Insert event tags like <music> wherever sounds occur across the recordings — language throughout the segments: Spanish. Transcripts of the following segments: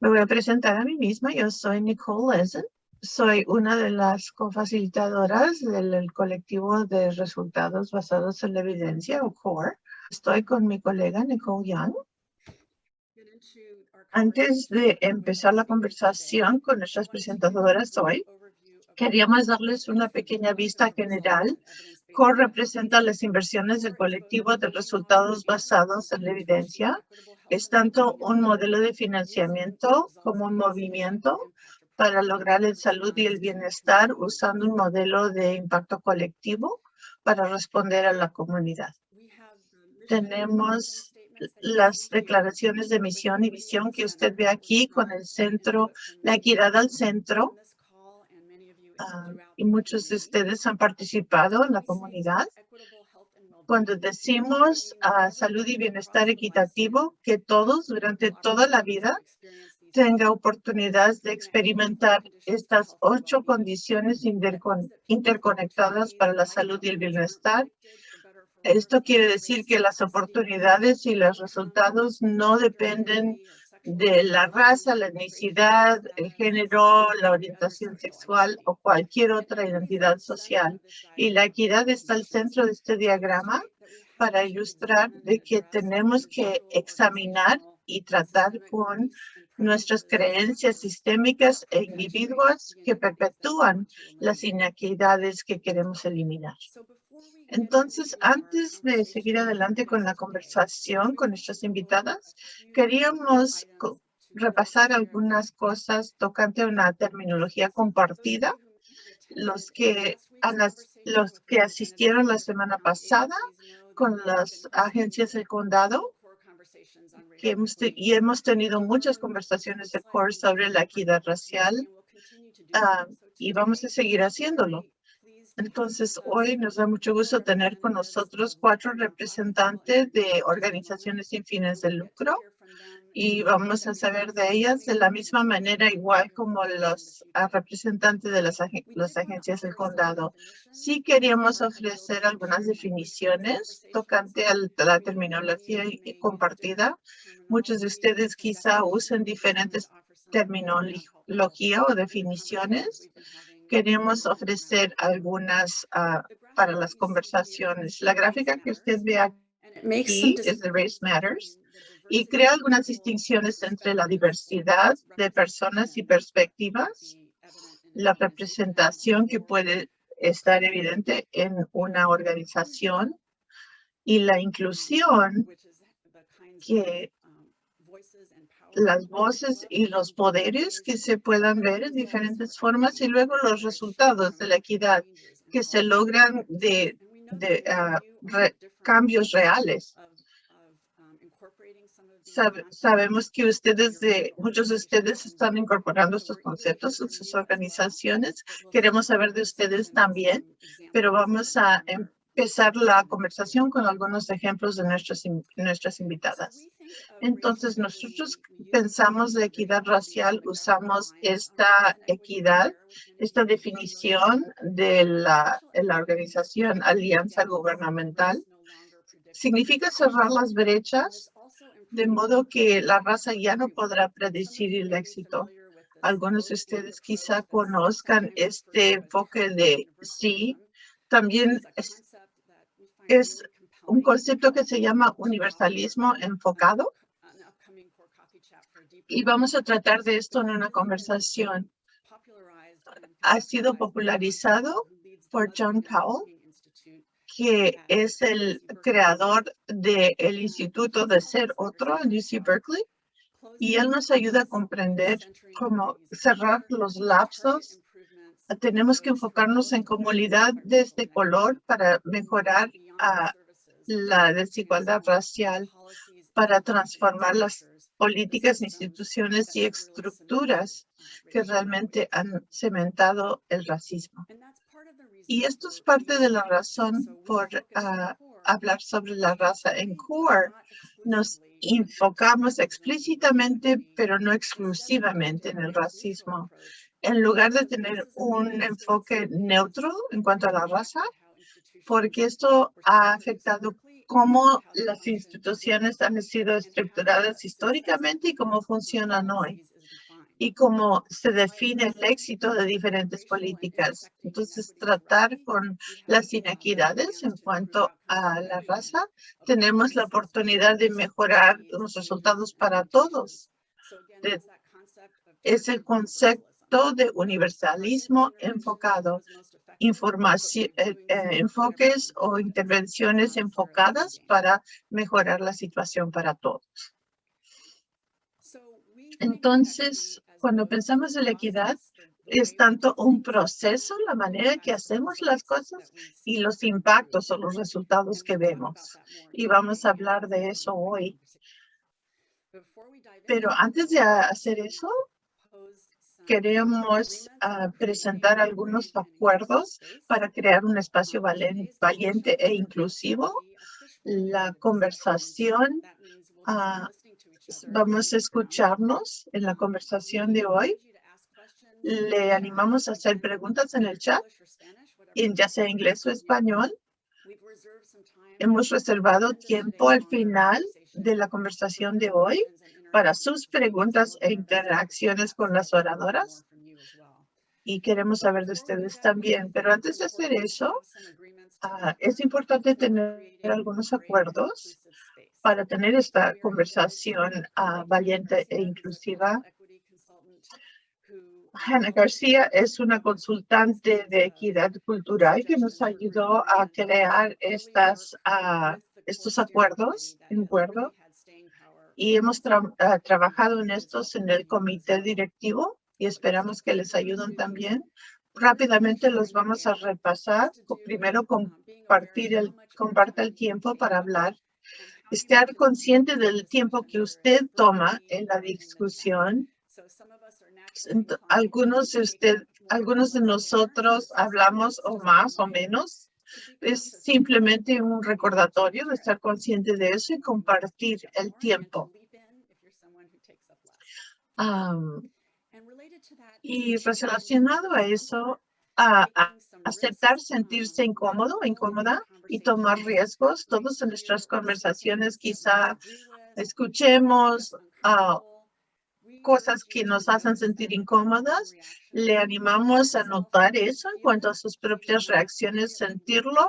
Me voy a presentar a mí misma. Yo soy Nicole Lezen. Soy una de las cofacilitadoras del colectivo de resultados basados en la evidencia, o CORE. Estoy con mi colega Nicole Young. Antes de empezar la conversación con nuestras presentadoras hoy, queríamos darles una pequeña vista general. CORE representa las inversiones del colectivo de resultados basados en la evidencia es tanto un modelo de financiamiento como un movimiento para lograr la salud y el bienestar usando un modelo de impacto colectivo para responder a la comunidad. Tenemos las declaraciones de misión y visión que usted ve aquí con el centro, la equidad al centro. Ah, y muchos de ustedes han participado en la comunidad cuando decimos uh, salud y bienestar equitativo, que todos durante toda la vida tengan oportunidades de experimentar estas ocho condiciones interconectadas para la salud y el bienestar. Esto quiere decir que las oportunidades y los resultados no dependen de la raza, la etnicidad, el género, la orientación sexual o cualquier otra identidad social. Y la equidad está al centro de este diagrama para ilustrar de que tenemos que examinar y tratar con nuestras creencias sistémicas e individuos que perpetúan las inequidades que queremos eliminar. Entonces, antes de seguir adelante con la conversación con nuestras invitadas, queríamos repasar algunas cosas tocante a una terminología compartida. Los que, los que asistieron la semana pasada con las agencias del condado que y hemos tenido muchas conversaciones de CORE sobre la equidad racial ah, y vamos a seguir haciéndolo. Entonces, hoy nos da mucho gusto tener con nosotros cuatro representantes de organizaciones sin fines de lucro y vamos a saber de ellas de la misma manera, igual como los representantes de las, las agencias del condado. Sí queríamos ofrecer algunas definiciones tocante a la terminología compartida. Muchos de ustedes quizá usen diferentes terminología o definiciones queremos ofrecer algunas ah, para las conversaciones. La gráfica que usted ve aquí es de Race Matters y crea algunas distinciones entre la diversidad de personas y perspectivas, la representación que puede estar evidente en una organización y la inclusión que las voces y los poderes que se puedan ver en diferentes formas y luego los resultados de la equidad que se logran de, ah, cambios reales. sabemos que ustedes, de, muchos de ustedes están incorporando estos conceptos en sus organizaciones. Queremos saber de ustedes también, pero vamos a empezar la conversación con algunos ejemplos de nuestras, nuestras invitadas. Entonces, nosotros pensamos de equidad racial, usamos esta equidad, esta definición de la, la organización Alianza Gubernamental. Significa cerrar las brechas de modo que la raza ya no podrá predecir el éxito. Algunos de ustedes quizá conozcan este enfoque de sí. También es un concepto que se llama universalismo enfocado. Y vamos a tratar de esto en una conversación. Ha sido popularizado por John Powell, que es el creador del Instituto de Ser Otro en UC Berkeley. Y él nos ayuda a comprender cómo cerrar los lapsos. Tenemos que enfocarnos en comunidad de este color para mejorar a la desigualdad racial para transformar las políticas, instituciones y estructuras que realmente han cementado el racismo. Y esto es parte de la razón por ah, hablar sobre la raza en CORE. Nos enfocamos explícitamente, pero no exclusivamente en el racismo. En lugar de tener un enfoque neutro en cuanto a la raza, porque esto ha afectado cómo las instituciones han sido estructuradas históricamente y cómo funcionan hoy y cómo se define el éxito de diferentes políticas. Entonces, tratar con las inequidades en cuanto a la raza, tenemos la oportunidad de mejorar los resultados para todos. es el concepto de universalismo enfocado, información, eh, eh, enfoques o intervenciones enfocadas para mejorar la situación para todos. Entonces, cuando pensamos en la equidad, es tanto un proceso, la manera que hacemos las cosas y los impactos o los resultados que vemos. Y vamos a hablar de eso hoy. Pero antes de hacer eso, queremos ah, presentar algunos acuerdos para crear un espacio valiente e inclusivo. La conversación uh, vamos a escucharnos en la conversación de hoy. Le animamos a hacer preguntas en el chat, ya sea inglés o español. Hemos reservado tiempo al final de la conversación de hoy para sus preguntas e interacciones con las oradoras. Y queremos saber de ustedes también. Pero antes de hacer eso, ah, es importante tener algunos acuerdos para tener esta conversación ah, valiente e inclusiva. Hannah García es una consultante de equidad cultural que nos ayudó a crear estas, uh, estos acuerdos acuerdo y hemos ah, trabajado en estos en el comité directivo y esperamos que les ayuden también. Rápidamente los vamos a repasar. Primero, compartir el, comparte el tiempo para hablar estar consciente del tiempo que usted toma en la discusión. Algunos de usted, algunos de nosotros hablamos o más o menos. Es simplemente un recordatorio de estar consciente de eso y compartir el tiempo. y relacionado a eso, a, aceptar sentirse incómodo o incómoda y tomar riesgos. Todos en nuestras conversaciones quizá escuchemos uh, cosas que nos hacen sentir incómodas. Le animamos a notar eso en cuanto a sus propias reacciones, sentirlo.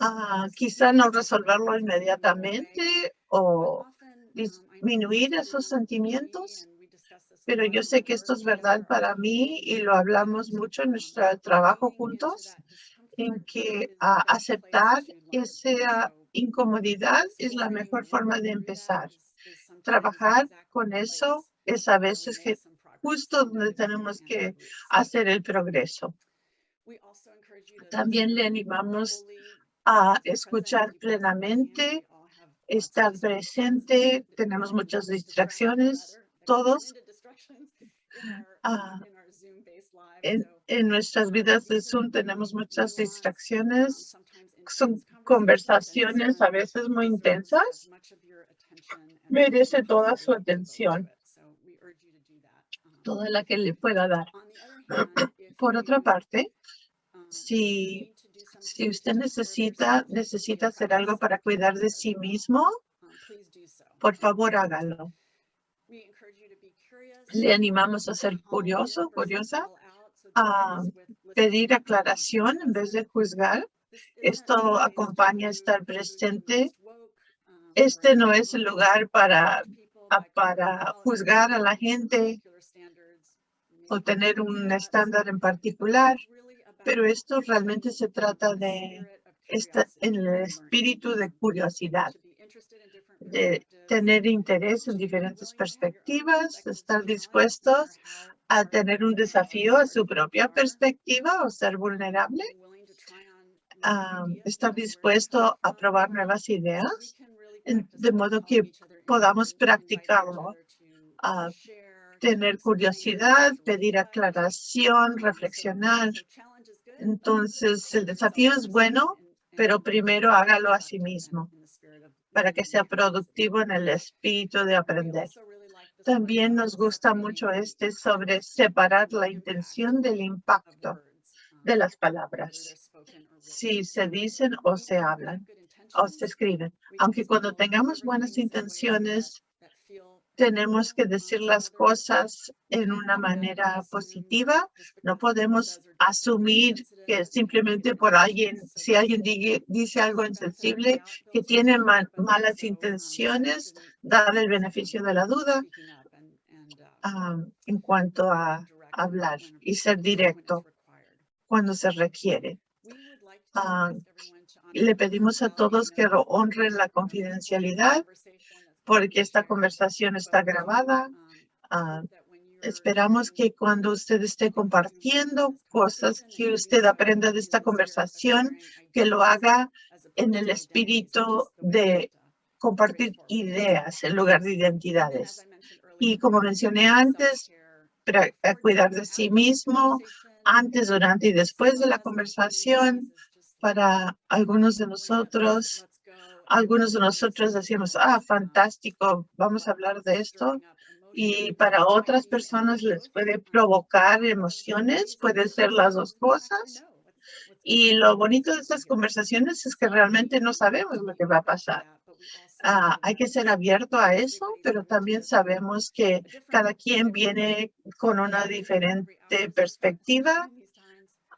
Uh, quizá no resolverlo inmediatamente o disminuir esos sentimientos pero yo sé que esto es verdad para mí y lo hablamos mucho en nuestro trabajo juntos, en que aceptar esa incomodidad es la mejor forma de empezar. Trabajar con eso es a veces justo donde tenemos que hacer el progreso. También le animamos a escuchar plenamente, estar presente. Tenemos muchas distracciones, todos, Ah, en, en, nuestras vidas de Zoom tenemos muchas distracciones. Son conversaciones a veces muy intensas. Merece toda su atención, toda la que le pueda dar. Por otra parte, si, si usted necesita, necesita hacer algo para cuidar de sí mismo, por favor hágalo le animamos a ser curioso, curiosa, a pedir aclaración en vez de juzgar. Esto acompaña a estar presente. Este no es el lugar para, para juzgar a la gente o tener un estándar en particular, pero esto realmente se trata de esta, en el espíritu de curiosidad de tener interés en diferentes perspectivas, estar dispuestos a tener un desafío a su propia perspectiva o ser vulnerable, estar dispuesto a probar nuevas ideas, de modo que podamos practicarlo, tener curiosidad, pedir aclaración, reflexionar. Entonces, el desafío es bueno, pero primero hágalo a sí mismo para que sea productivo en el espíritu de aprender. También nos gusta mucho este sobre separar la intención del impacto de las palabras, si se dicen o se hablan. o se escriben. Aunque cuando tengamos buenas intenciones, tenemos que decir las cosas en una manera positiva. No podemos asumir que simplemente por alguien, si alguien dice algo insensible, que tiene malas intenciones, dar el beneficio de la duda ah, en cuanto a hablar y ser directo cuando se requiere. Ah, le pedimos a todos que honren la confidencialidad porque esta conversación está grabada. Ah, esperamos que cuando usted esté compartiendo cosas que usted aprenda de esta conversación, que lo haga en el espíritu de compartir ideas en lugar de identidades. Y como mencioné antes, para cuidar de sí mismo, antes, durante y después de la conversación, para algunos de nosotros, algunos de nosotros decimos, ah, fantástico, vamos a hablar de esto. Y para otras personas les puede provocar emociones, puede ser las dos cosas. Y lo bonito de estas conversaciones es que realmente no sabemos lo que va a pasar. Ah, hay que ser abierto a eso, pero también sabemos que cada quien viene con una diferente perspectiva,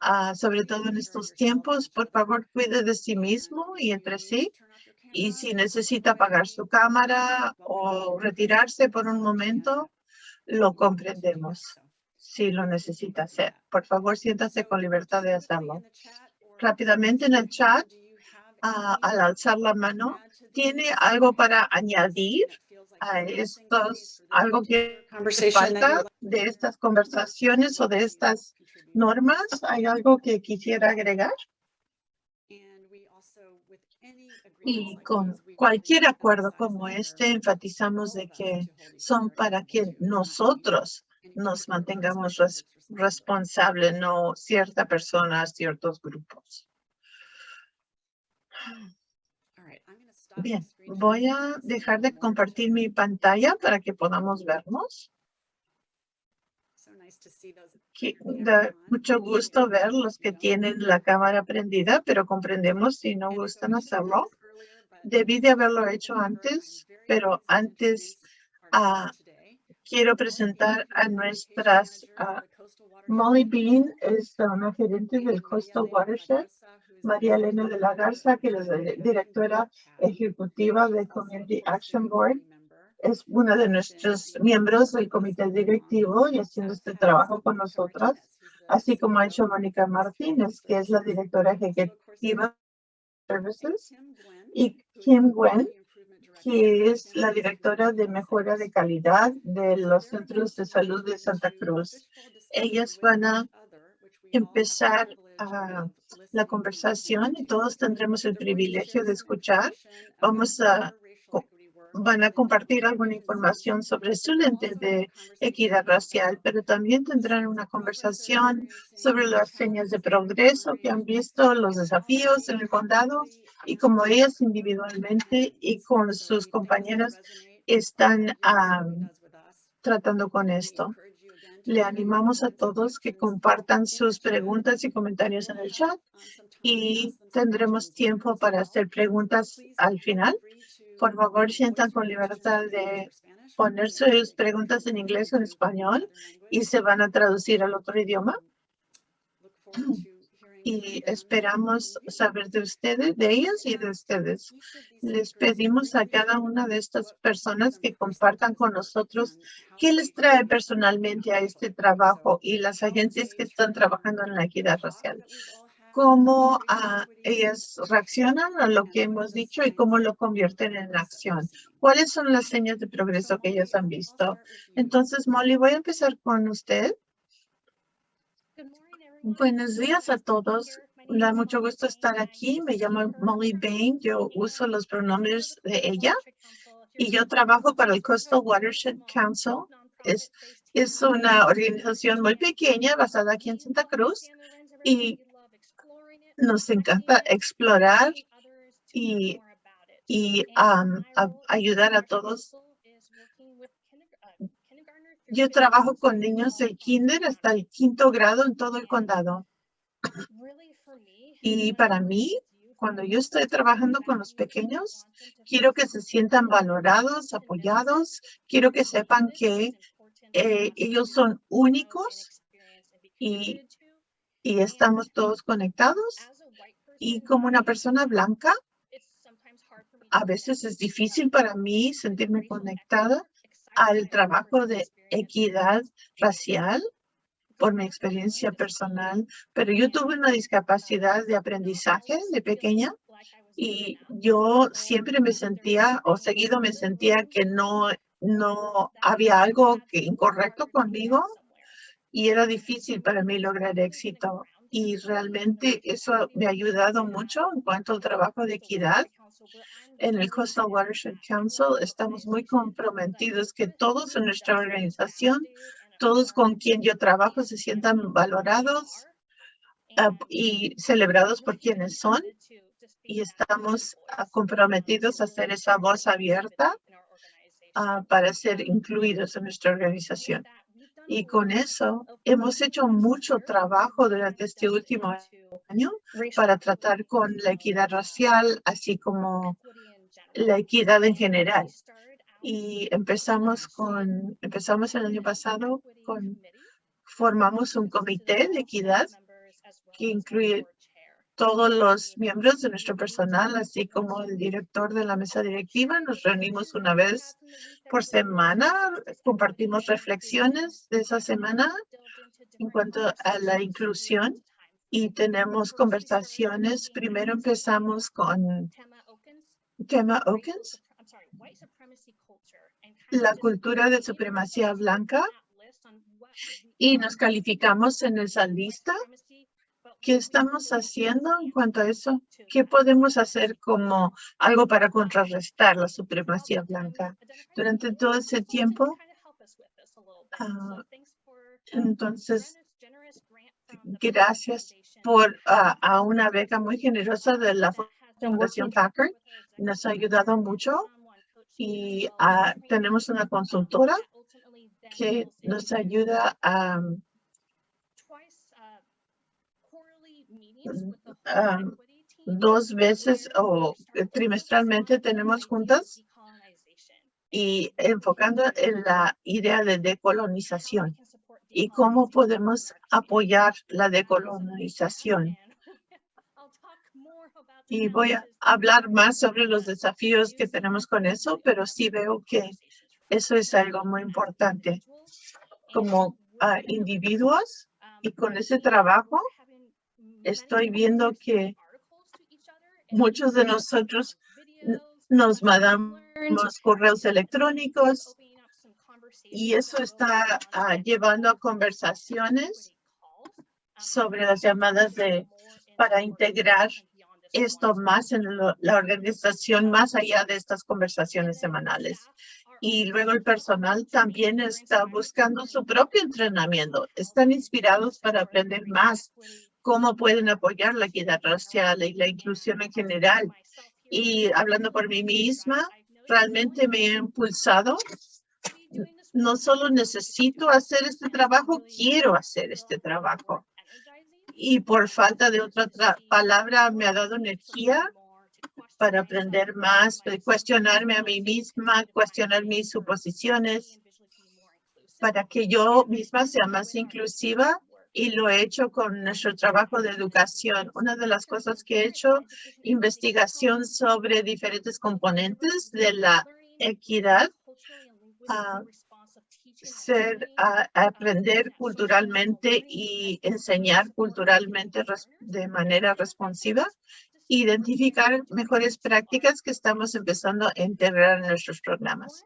ah, sobre todo en estos tiempos. Por favor, cuide de sí mismo y entre sí. Y si necesita apagar su cámara o retirarse por un momento, lo comprendemos si lo necesita hacer. Por favor, siéntase con libertad de hacerlo. Rápidamente en el chat, ah, al alzar la mano, ¿tiene algo para añadir a estos, algo que falta de estas conversaciones o de estas normas? ¿Hay algo que quisiera agregar? Y con cualquier acuerdo como este, enfatizamos de que son para que nosotros nos mantengamos responsables, no cierta persona, ciertos grupos. Bien, voy a dejar de compartir mi pantalla para que podamos vernos. Da mucho gusto ver los que tienen la cámara prendida, pero comprendemos si no gustan hacerlo. Debí de haberlo hecho antes, pero antes ah, quiero presentar a nuestras ah, Molly Bean es una gerente del Coastal Watershed, María Elena de la Garza, que es la directora ejecutiva del Community Action Board, es una de nuestros miembros del comité directivo y haciendo este trabajo con nosotras, así como ha hecho Mónica Martínez, que es la directora ejecutiva de Services, y Kim Gwen, que es la directora de mejora de calidad de los centros de salud de Santa Cruz. Ellas van a empezar la conversación y todos tendremos el privilegio de escuchar. Vamos a van a compartir alguna información sobre su lente de equidad racial, pero también tendrán una conversación sobre las señas de progreso que han visto, los desafíos en el condado y cómo ellas individualmente y con sus compañeras están tratando con esto. Le animamos a todos que compartan sus preguntas y comentarios en el chat y tendremos tiempo para hacer preguntas al final. Por favor, sientan con libertad de poner sus preguntas en inglés o en español y se van a traducir al otro idioma. <clears throat> Y esperamos saber de ustedes, de ellas y de ustedes. Les pedimos a cada una de estas personas que compartan con nosotros qué les trae personalmente a este trabajo y las agencias que están trabajando en la equidad racial cómo ah, ellas reaccionan a lo que hemos dicho y cómo lo convierten en acción. ¿Cuáles son las señas de progreso que ellas han visto? Entonces, Molly, voy a empezar con usted. Buenos días a todos. Da mucho gusto estar aquí. Me llamo Molly Bain. Yo uso los pronombres de ella y yo trabajo para el Coastal Watershed Council. Es, es una organización muy pequeña basada aquí en Santa Cruz y nos encanta explorar y, y ayudar a todos. Yo trabajo con niños del kinder hasta el quinto grado en todo el condado. Y para mí, cuando yo estoy trabajando con los pequeños, quiero que se sientan valorados, apoyados. Quiero que sepan que eh, ellos son únicos y, y estamos todos conectados. Y como una persona blanca, a veces es difícil para mí sentirme conectada al trabajo de equidad racial por mi experiencia personal, pero yo tuve una discapacidad de aprendizaje de pequeña y yo siempre me sentía o seguido me sentía que no, no había algo que incorrecto conmigo y era difícil para mí lograr éxito. Y realmente eso me ha ayudado mucho en cuanto al trabajo de equidad en el Coastal Watershed Council estamos muy comprometidos que todos en nuestra organización, todos con quien yo trabajo se sientan valorados ah, y celebrados por quienes son. Y estamos ah, comprometidos a hacer esa voz abierta ah, para ser incluidos en nuestra organización. Y con eso hemos hecho mucho trabajo durante este último año para tratar con la equidad racial, así como la equidad en general. Y empezamos con, empezamos el año pasado con, formamos un comité de equidad que incluye todos los miembros de nuestro personal, así como el director de la mesa directiva. Nos reunimos una vez por semana, compartimos reflexiones de esa semana en cuanto a la inclusión y tenemos conversaciones. Primero empezamos con tema Okens, la cultura de supremacía blanca, y nos calificamos en esa lista. ¿Qué estamos haciendo en cuanto a eso? ¿Qué podemos hacer como algo para contrarrestar la supremacía blanca? Durante todo ese tiempo, ah, entonces, gracias por ah, a una beca muy generosa de la Fundación Packard nos ha ayudado mucho y ah, tenemos una consultora que nos ayuda a dos veces o trimestralmente tenemos juntas y enfocando en la idea de decolonización y cómo podemos apoyar la decolonización y voy a hablar más sobre los desafíos que tenemos con eso, pero sí veo que eso es algo muy importante. Como ah, individuos y con ese trabajo, estoy viendo que muchos de nosotros nos mandamos correos electrónicos y eso está ah, llevando a conversaciones sobre las llamadas de para integrar esto más en la organización, más allá de estas conversaciones semanales. Y luego el personal también está buscando su propio entrenamiento. Están inspirados para aprender más cómo pueden apoyar la equidad racial y la inclusión en general. Y hablando por mí misma, realmente me he impulsado. No solo necesito hacer este trabajo, quiero hacer este trabajo y por falta de otra palabra me ha dado energía para aprender más, cuestionarme a mí misma, cuestionar mis suposiciones, para que yo misma sea más inclusiva y lo he hecho con nuestro trabajo de educación. Una de las cosas que he hecho, investigación sobre diferentes componentes de la equidad, uh, ser, aprender culturalmente y enseñar culturalmente de manera responsiva, identificar mejores prácticas que estamos empezando a integrar en nuestros programas.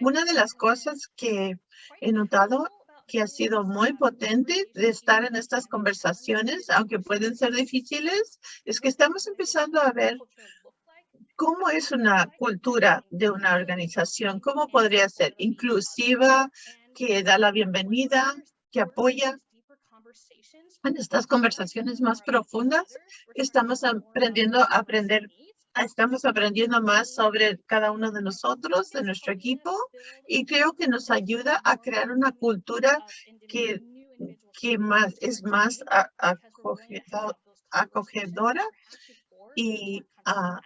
Una de las cosas que he notado que ha sido muy potente de estar en estas conversaciones, aunque pueden ser difíciles, es que estamos empezando a ver ¿Cómo es una cultura de una organización? ¿Cómo podría ser inclusiva, que da la bienvenida, que apoya? En estas conversaciones más profundas, estamos aprendiendo a aprender, estamos aprendiendo más sobre cada uno de nosotros, de nuestro equipo, y creo que nos ayuda a crear una cultura que, que más, es más acogedora Y, ah,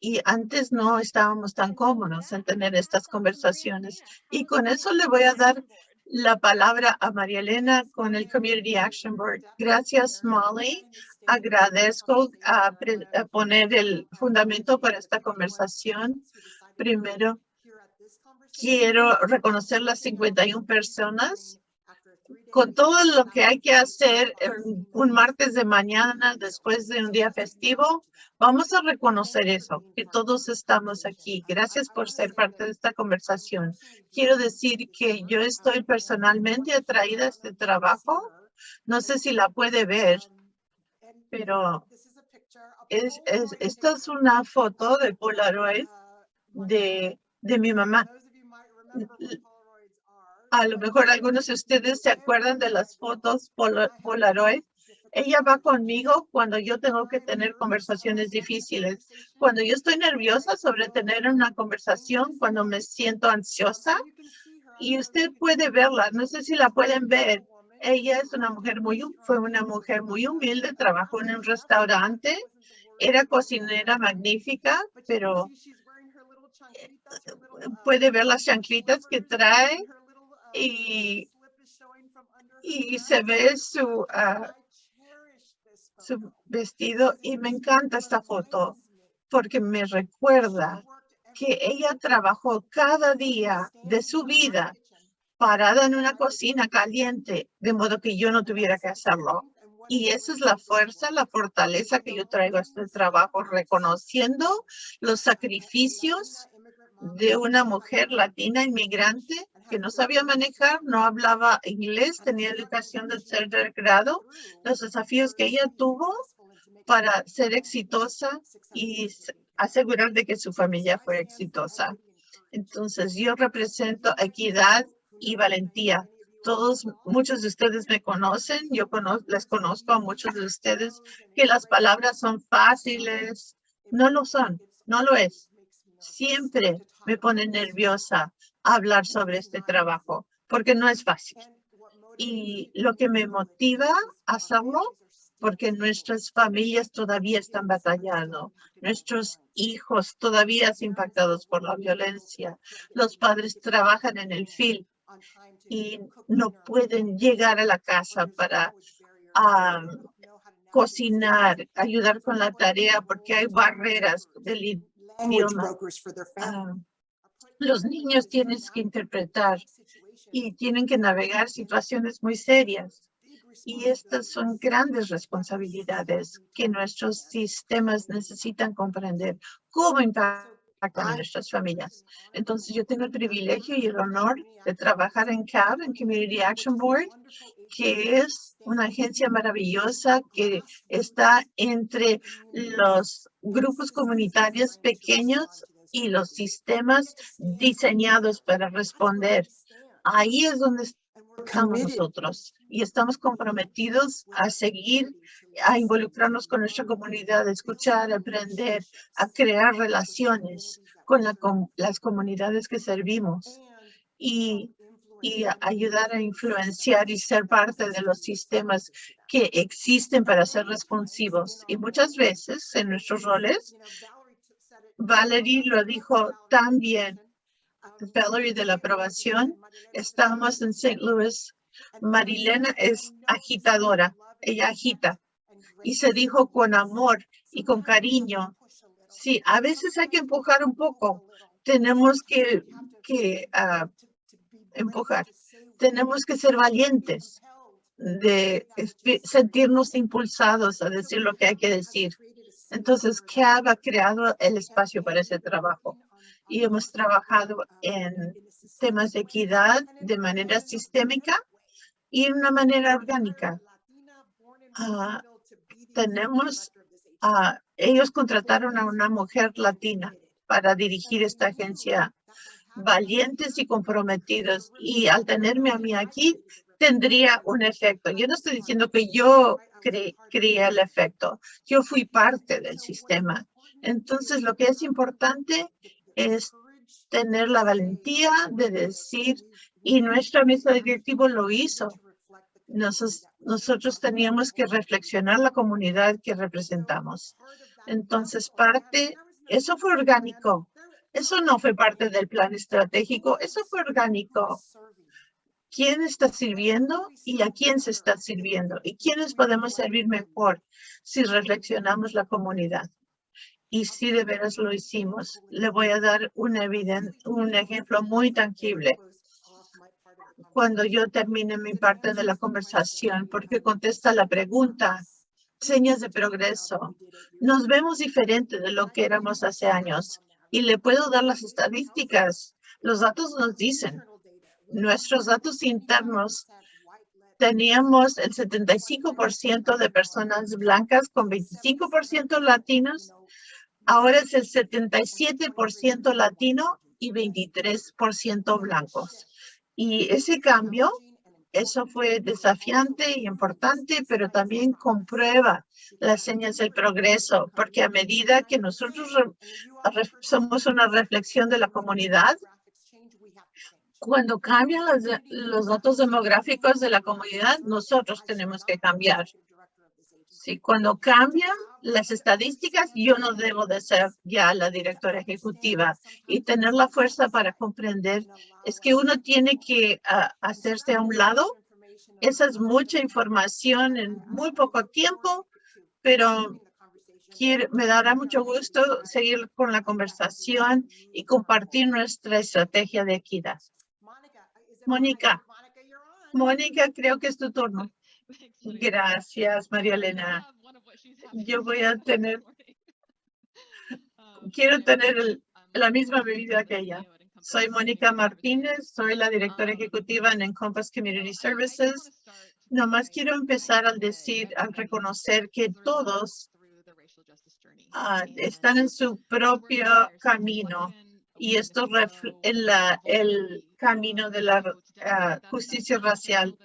y antes no estábamos tan cómodos en tener estas conversaciones. Y con eso le voy a dar la palabra a María Elena con el Community Action Board. Gracias, Molly. Agradezco a, a poner el fundamento para esta conversación. Primero, quiero reconocer las 51 personas con todo lo que hay que hacer un martes de mañana después de un día festivo, vamos a reconocer eso, que todos estamos aquí. Gracias por ser parte de esta conversación. Quiero decir que yo estoy personalmente atraída a este trabajo. No sé si la puede ver, pero es, esta es una foto de Polaroid de, de mi mamá a lo mejor algunos de ustedes se acuerdan de las fotos Polaroid. Ella va conmigo cuando yo tengo que tener conversaciones difíciles. Cuando yo estoy nerviosa sobre tener una conversación, cuando me siento ansiosa. Y usted puede verla, no sé si la pueden ver. Ella es una mujer muy, fue una mujer muy humilde, trabajó en un restaurante, era cocinera magnífica, pero eh, puede ver las chanclitas que trae y, se ve su, ah, su vestido y me encanta esta foto porque me recuerda que ella trabajó cada día de su vida parada en una cocina caliente, de modo que yo no tuviera que hacerlo. Y esa es la fuerza, la fortaleza que yo traigo a este trabajo, reconociendo los sacrificios de una mujer latina inmigrante que no sabía manejar, no hablaba inglés, tenía educación de tercer grado, los desafíos que ella tuvo para ser exitosa y asegurar de que su familia fue exitosa. Entonces, yo represento equidad y valentía. Todos, muchos de ustedes me conocen, yo les conozco a muchos de ustedes que las palabras son fáciles. No lo son, no lo es. Siempre me pone nerviosa hablar sobre este trabajo porque no es fácil. Y lo que me motiva a hacerlo, porque nuestras familias todavía están batallando, nuestros hijos todavía son impactados por la violencia, los padres trabajan en el FIL y no pueden llegar a la casa para cocinar, ayudar con la tarea porque hay barreras del idioma. los niños tienen que interpretar y tienen que navegar situaciones muy serias. Y estas son grandes responsabilidades que nuestros sistemas necesitan comprender. ¿Cómo impactan a nuestras familias? Entonces, yo tengo el privilegio y el honor de trabajar en CAB, en Community Action Board, que es una agencia maravillosa que está entre los grupos comunitarios pequeños y los sistemas diseñados para responder. Ahí es donde estamos nosotros y estamos comprometidos a seguir, a involucrarnos con nuestra comunidad, a escuchar, a aprender, a crear relaciones con, las comunidades que servimos y, y ayudar a influenciar y ser parte de los sistemas que existen para ser responsivos. Y muchas veces en nuestros roles Valerie lo dijo también. De la aprobación. Estamos en St. Louis. Marilena es agitadora. Ella agita. Y se dijo con amor y con cariño. Sí, a veces hay que empujar un poco. Tenemos que, que uh, empujar. Tenemos que ser valientes de sentirnos impulsados a decir lo que hay que decir. Entonces, CAB ha creado el espacio para ese trabajo y hemos trabajado en temas de equidad de manera sistémica y de una manera orgánica. Ah, tenemos, uh, ellos contrataron a una mujer latina para dirigir esta agencia valientes y comprometidos. Y al tenerme a mí aquí, tendría un efecto. Yo no estoy diciendo que yo creé el efecto. Yo fui parte del sistema. Entonces, lo que es importante es tener la valentía de decir, y nuestra mesa directiva lo hizo. Nosotros teníamos que reflexionar la comunidad que representamos. Entonces, parte, eso fue orgánico. Eso no fue parte del plan estratégico, eso fue orgánico. ¿Quién está sirviendo y a quién se está sirviendo? ¿Y quiénes podemos servir mejor si reflexionamos la comunidad? Y si de veras lo hicimos, le voy a dar un, un ejemplo muy tangible cuando yo termine mi parte de la conversación, porque contesta la pregunta, señas de progreso. Nos vemos diferente de lo que éramos hace años y le puedo dar las estadísticas. Los datos nos dicen, nuestros datos internos, teníamos el 75% de personas blancas con 25% latinos. Ahora es el 77% latino y 23% blancos. Y ese cambio, eso fue desafiante y importante, pero también comprueba las señas del progreso, porque a medida que nosotros somos una reflexión de la comunidad, cuando cambian los datos demográficos de la comunidad, nosotros tenemos que cambiar. Sí, cuando cambian las estadísticas, yo no debo de ser ya la directora ejecutiva y tener la fuerza para comprender es que uno tiene que ah, hacerse a un lado. Esa es mucha información en muy poco tiempo, pero me dará mucho gusto seguir con la conversación y compartir nuestra estrategia de equidad. Mónica, Mónica, creo que es tu turno. Gracias, María Elena. Yo voy a <laughs> tener, <laughs> quiero tener la misma bebida que ella. Soy Mónica Martínez, soy la directora ejecutiva en Encompass Community Services. Nomás quiero empezar al decir, al reconocer que todos ah, están en su propio camino. y esto en la, el camino de la ah, justicia racial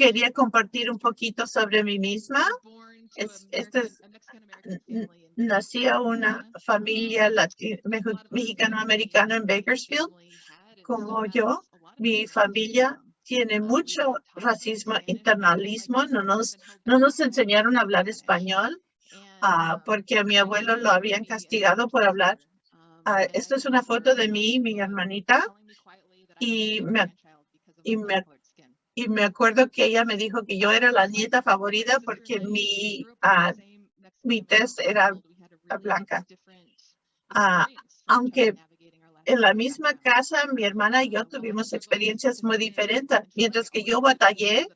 quería compartir un poquito sobre mí misma. Es, es, nací a una familia mexicano-americana en Bakersfield, como yo. Mi familia tiene mucho racismo, internalismo. No nos, no nos enseñaron a hablar español uh, porque a mi abuelo lo habían castigado por hablar. Uh, esto es una foto de mí y mi hermanita. Y me, y me y me acuerdo que ella me dijo que yo era la nieta favorita porque mi, uh, mi test era blanca. Uh, aunque en la misma casa, mi hermana y yo tuvimos experiencias muy diferentes. Mientras que yo batallé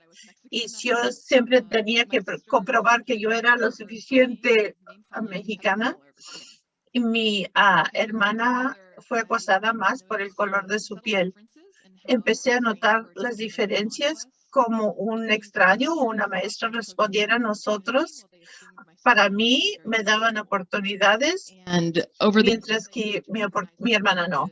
y yo siempre tenía que comprobar que yo era lo suficiente mexicana, y mi uh, hermana fue acosada más por el color de su piel empecé a notar las diferencias como un extraño o una maestra respondiera a nosotros. Para mí me daban oportunidades, mientras que mi, mi hermana no.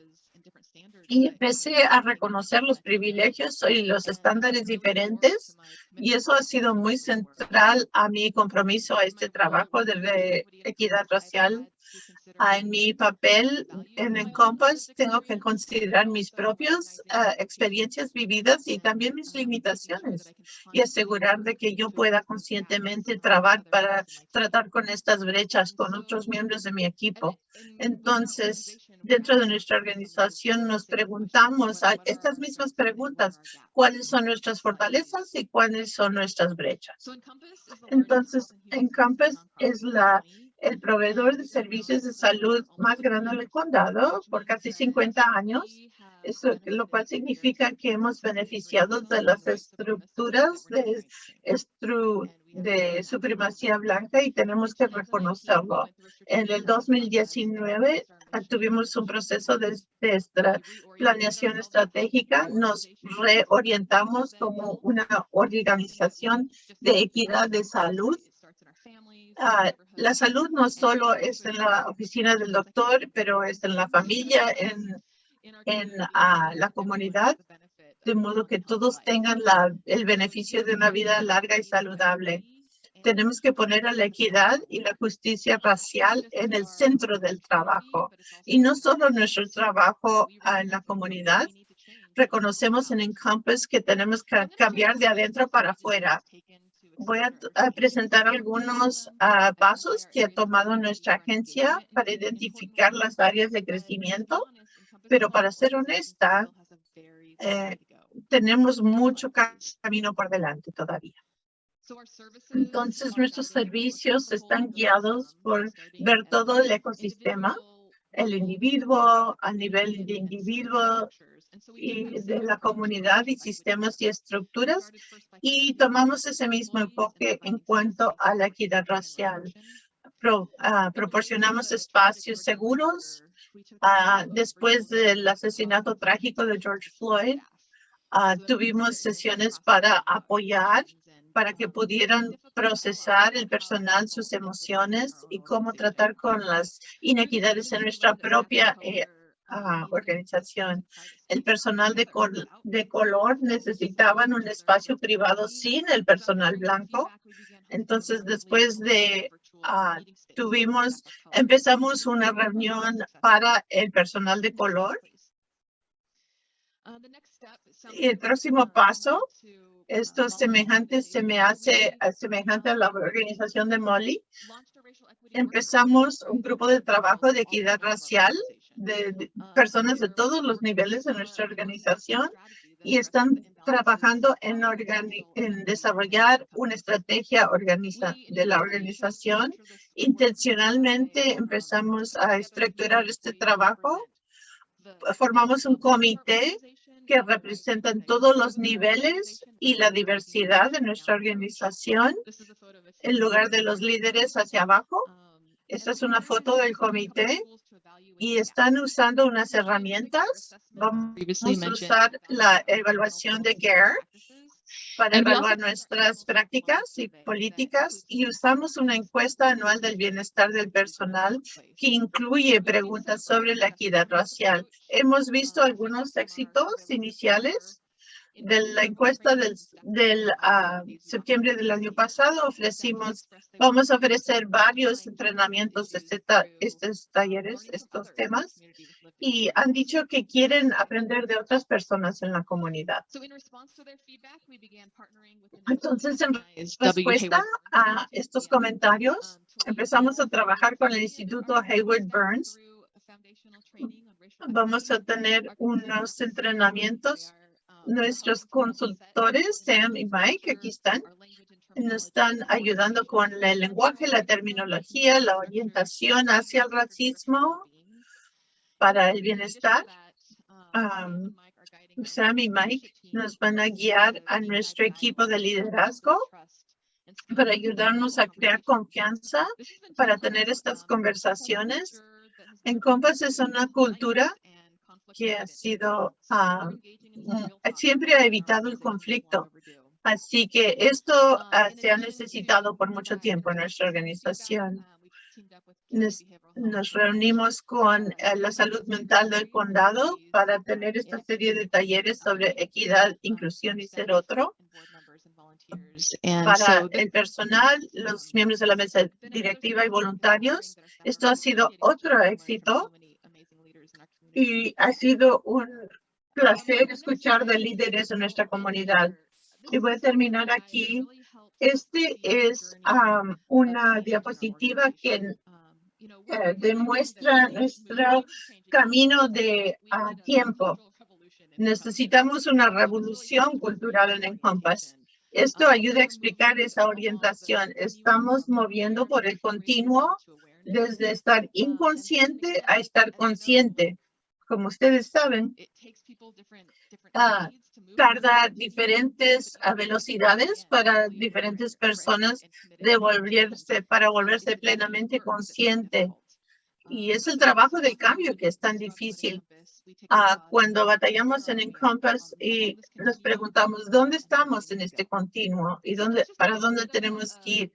Y empecé a reconocer los privilegios y los estándares diferentes. Y eso ha sido muy central a mi compromiso a este trabajo de equidad racial en mi papel en Encompass tengo que considerar mis propias ah, experiencias vividas y también mis limitaciones y asegurar de que yo pueda conscientemente trabajar para tratar con estas brechas con otros miembros de mi equipo. Entonces, dentro de nuestra organización nos preguntamos estas mismas preguntas. ¿Cuáles son nuestras fortalezas y cuáles son nuestras brechas? Entonces, Encompass es la el proveedor de servicios de salud más grande del condado por casi 50 años, eso, lo cual significa que hemos beneficiado de las estructuras de, supremacía blanca y tenemos que reconocerlo. En el 2019 tuvimos un proceso de, de planeación estratégica. Nos reorientamos como una organización de equidad de salud Ah, la salud no solo es en la oficina del doctor, pero es en la familia, en, ah, la comunidad, de modo que todos tengan el beneficio de una vida larga y saludable. Tenemos que poner a la equidad y la justicia racial en el centro del trabajo y no solo nuestro trabajo en la comunidad. Reconocemos en Encompass que tenemos que cambiar de adentro para afuera Voy a, presentar algunos ah, pasos que ha tomado nuestra agencia para identificar las áreas de crecimiento, pero para ser honesta, eh, tenemos mucho camino por delante todavía. Entonces, nuestros servicios están guiados por ver todo el ecosistema, el individuo, a nivel de individuo y de la comunidad y sistemas y estructuras y tomamos ese mismo enfoque en cuanto a la equidad racial. Ah, proporcionamos espacios seguros ah, después del asesinato trágico de George Floyd. Ah, tuvimos sesiones para apoyar para que pudieran procesar el personal sus emociones y cómo tratar con las inequidades en nuestra propia eh, organización. El personal de, de color necesitaban un espacio privado sin el personal blanco. Entonces, después de ah, tuvimos, empezamos una reunión para el personal de color. Y el próximo paso, esto semejante se me hace semejante a la organización de Molly. Empezamos un grupo de trabajo de equidad racial de, personas de todos los niveles de nuestra organización y están trabajando en, en desarrollar una estrategia organiza de la organización. Intencionalmente empezamos a estructurar este trabajo. Formamos un comité que representa todos los niveles y la diversidad de nuestra organización en lugar de los líderes hacia abajo. Esta es una foto del comité y están usando unas herramientas. Vamos a usar la evaluación de GARE para evaluar nuestras prácticas y políticas y usamos una encuesta anual del bienestar del personal que incluye preguntas sobre la equidad racial. Hemos visto algunos éxitos iniciales de la encuesta del, del ah, septiembre del año pasado ofrecimos, vamos a ofrecer varios entrenamientos de este estos talleres, estos temas, y han dicho que quieren aprender de otras personas en la comunidad. Entonces, en respuesta a estos comentarios, empezamos a trabajar con el Instituto Hayward Burns. Vamos a tener unos entrenamientos Nuestros consultores, Sam y Mike, aquí están, nos están ayudando con el lenguaje, la terminología, la orientación hacia el racismo para el bienestar. Sam y Mike nos van a guiar a nuestro equipo de liderazgo para ayudarnos a crear confianza, para tener estas conversaciones. En Compass es una cultura que ha sido, ah, mm, siempre ha evitado el conflicto. Así que esto se ha necesitado por mucho tiempo en nuestra organización. Nos, reunimos con eh, la salud mental del condado para tener esta serie de talleres sobre equidad, inclusión y ser otro. Para el personal, los miembros de la mesa directiva y voluntarios, esto ha sido otro éxito y ha sido un placer escuchar de líderes de nuestra comunidad. Y voy a terminar aquí. Este es una diapositiva que eh, demuestra nuestro camino de tiempo. Necesitamos una revolución cultural en Encompass. Esto ayuda a explicar esa orientación. Estamos moviendo por el continuo desde estar inconsciente a estar consciente como ustedes saben, ah, tarda diferentes velocidades para diferentes personas devolverse, para volverse plenamente consciente. Y es el trabajo del cambio que es tan difícil. Ah, cuando batallamos en Encompass y nos preguntamos, ¿dónde estamos en este continuo? ¿Y dónde, para dónde tenemos que ir?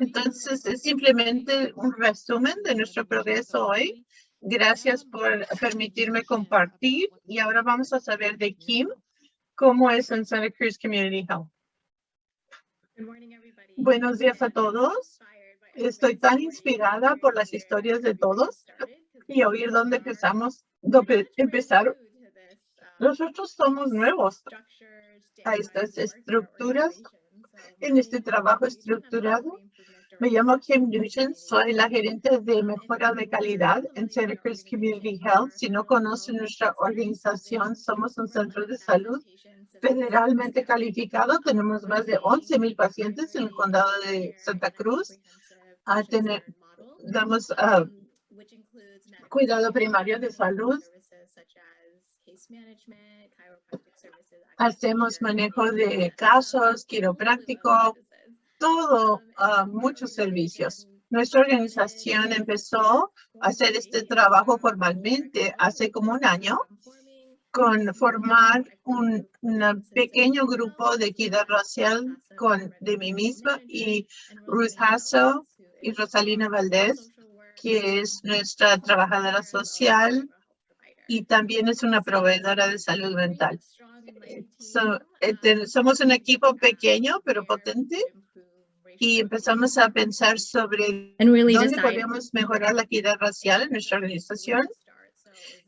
Entonces, es simplemente un resumen de nuestro progreso hoy Gracias por permitirme compartir. Y ahora vamos a saber de Kim cómo es en Santa Cruz Community Health. Buenos días a todos. Estoy tan inspirada por las historias de todos y oír dónde empezamos, dónde empezar. Nosotros somos nuevos a estas estructuras en este trabajo estructurado. Me llamo Kim Nugent, soy la gerente de mejora de calidad en Santa Cruz Community Health. Si no conocen nuestra organización, somos un centro de salud federalmente calificado. Tenemos más de 11 mil pacientes en el condado de Santa Cruz. Damos uh, cuidado primario de salud. Hacemos manejo de casos, quiropráctico, todo, muchos servicios. Nuestra organización empezó a hacer este trabajo formalmente hace como un año con formar un, pequeño grupo de equidad racial con de mí misma y Ruth Hasso y Rosalina Valdés, que es nuestra trabajadora social y también es una proveedora de salud mental. Eh, somos un equipo pequeño pero potente y empezamos a pensar sobre dónde podemos mejorar la equidad racial en nuestra organización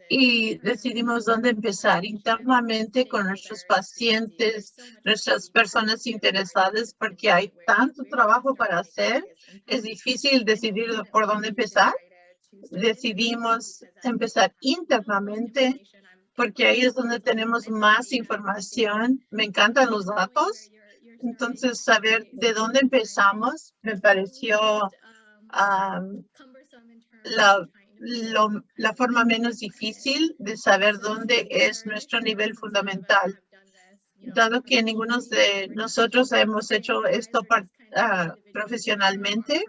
y decidimos dónde empezar internamente con nuestros pacientes, nuestras personas interesadas, porque hay tanto trabajo para hacer, es difícil decidir por dónde empezar. Decidimos empezar internamente porque ahí es donde tenemos más información. Me encantan los datos entonces, saber de dónde empezamos me pareció la, la forma menos difícil de saber dónde es nuestro nivel fundamental. Dado que ninguno de nosotros hemos hecho esto uh, profesionalmente,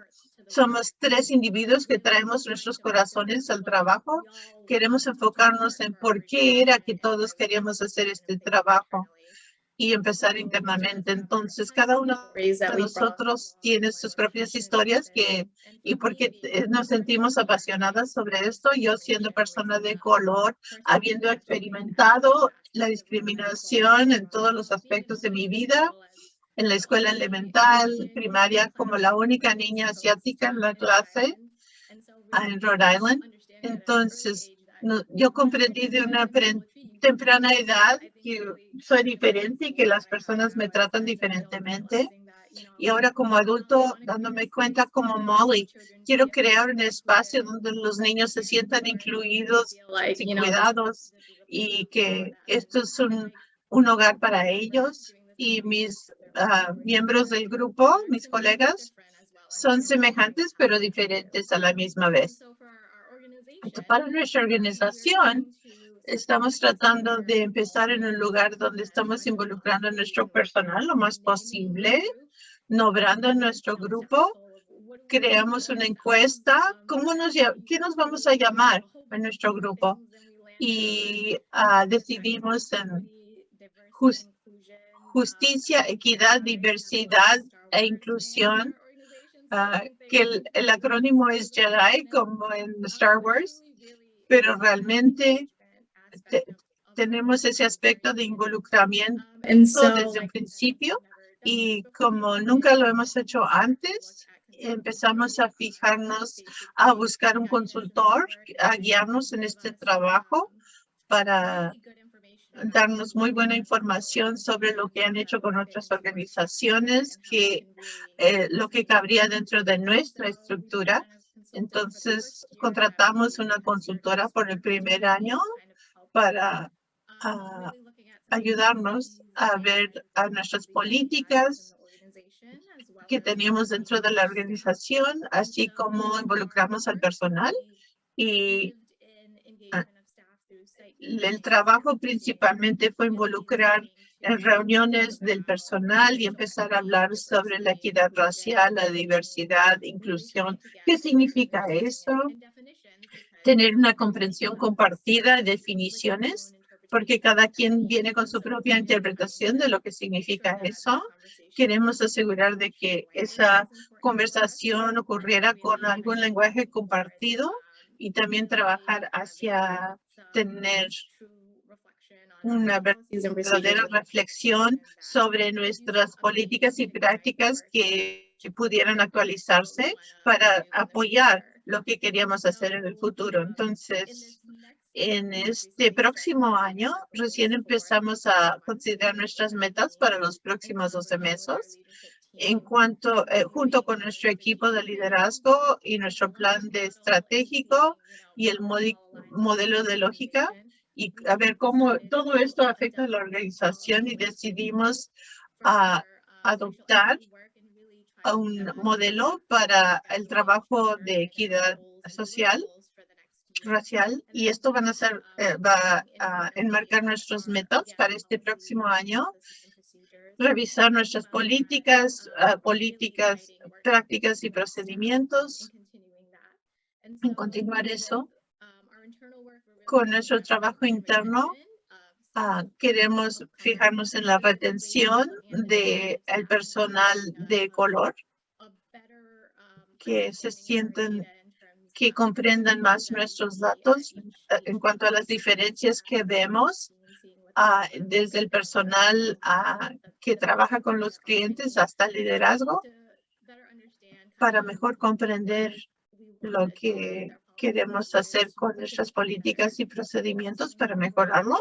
somos tres individuos que traemos nuestros corazones al trabajo. Queremos enfocarnos en por qué era que todos queríamos hacer este trabajo y empezar internamente. Entonces, cada uno de nosotros tiene sus propias historias que, y porque eh, nos sentimos apasionadas sobre esto, yo siendo persona de color, habiendo experimentado la discriminación en todos los aspectos de mi vida, en la escuela elemental, primaria, como la única niña asiática en la clase en Rhode Island. Entonces, yo comprendí de una temprana edad que soy diferente y que las personas me tratan diferentemente. Y ahora como adulto, dándome cuenta como Molly, quiero crear un espacio donde los niños se sientan incluidos y cuidados y que esto es un, un hogar para ellos. Y mis ah, miembros del grupo, mis colegas, son semejantes pero diferentes a la misma vez. Para nuestra organización, estamos tratando de empezar en un lugar donde estamos involucrando a nuestro personal lo más posible, nombrando nuestro grupo. Creamos una encuesta. ¿Cómo nos, ¿Qué nos vamos a llamar a nuestro grupo? Y uh, decidimos en justicia, equidad, diversidad e inclusión Ah, que el, acrónimo es JEDI como en Star Wars, pero realmente tenemos ese aspecto de involucramiento desde el principio y como nunca lo hemos hecho antes, empezamos a fijarnos, a buscar un consultor, a guiarnos en este trabajo para darnos muy buena información sobre lo que han hecho con otras organizaciones, que eh, lo que cabría dentro de nuestra estructura. Entonces, contratamos una consultora por el primer año para ah, ayudarnos a ver a nuestras políticas que teníamos dentro de la organización, así como involucramos al personal y el trabajo principalmente fue involucrar en reuniones del personal y empezar a hablar sobre la equidad racial, la diversidad, inclusión. ¿Qué significa eso? Tener una comprensión compartida de definiciones, porque cada quien viene con su propia interpretación de lo que significa eso. Queremos asegurar de que esa conversación ocurriera con algún lenguaje compartido y también trabajar hacia tener una verdadera reflexión sobre nuestras políticas y prácticas que, pudieran actualizarse para apoyar lo que queríamos hacer en el futuro. Entonces, En este próximo año, recién empezamos a considerar nuestras metas para los próximos 12 meses en cuanto, eh, junto con nuestro equipo de liderazgo y nuestro plan de estratégico y el modelo de lógica y a ver cómo todo esto afecta a la organización y decidimos a adoptar un modelo para el trabajo de equidad social racial y esto van a ser, eh, va a enmarcar nuestros metas para este próximo año, revisar nuestras políticas, ah, políticas, prácticas y procedimientos, en continuar eso con nuestro trabajo interno. Ah, queremos fijarnos en la retención del el personal de color, que se sienten que comprendan más nuestros datos eh, en cuanto a las diferencias que vemos ah, desde el personal ah, que trabaja con los clientes hasta el liderazgo para mejor comprender lo que queremos hacer con nuestras políticas y procedimientos para mejorarlo.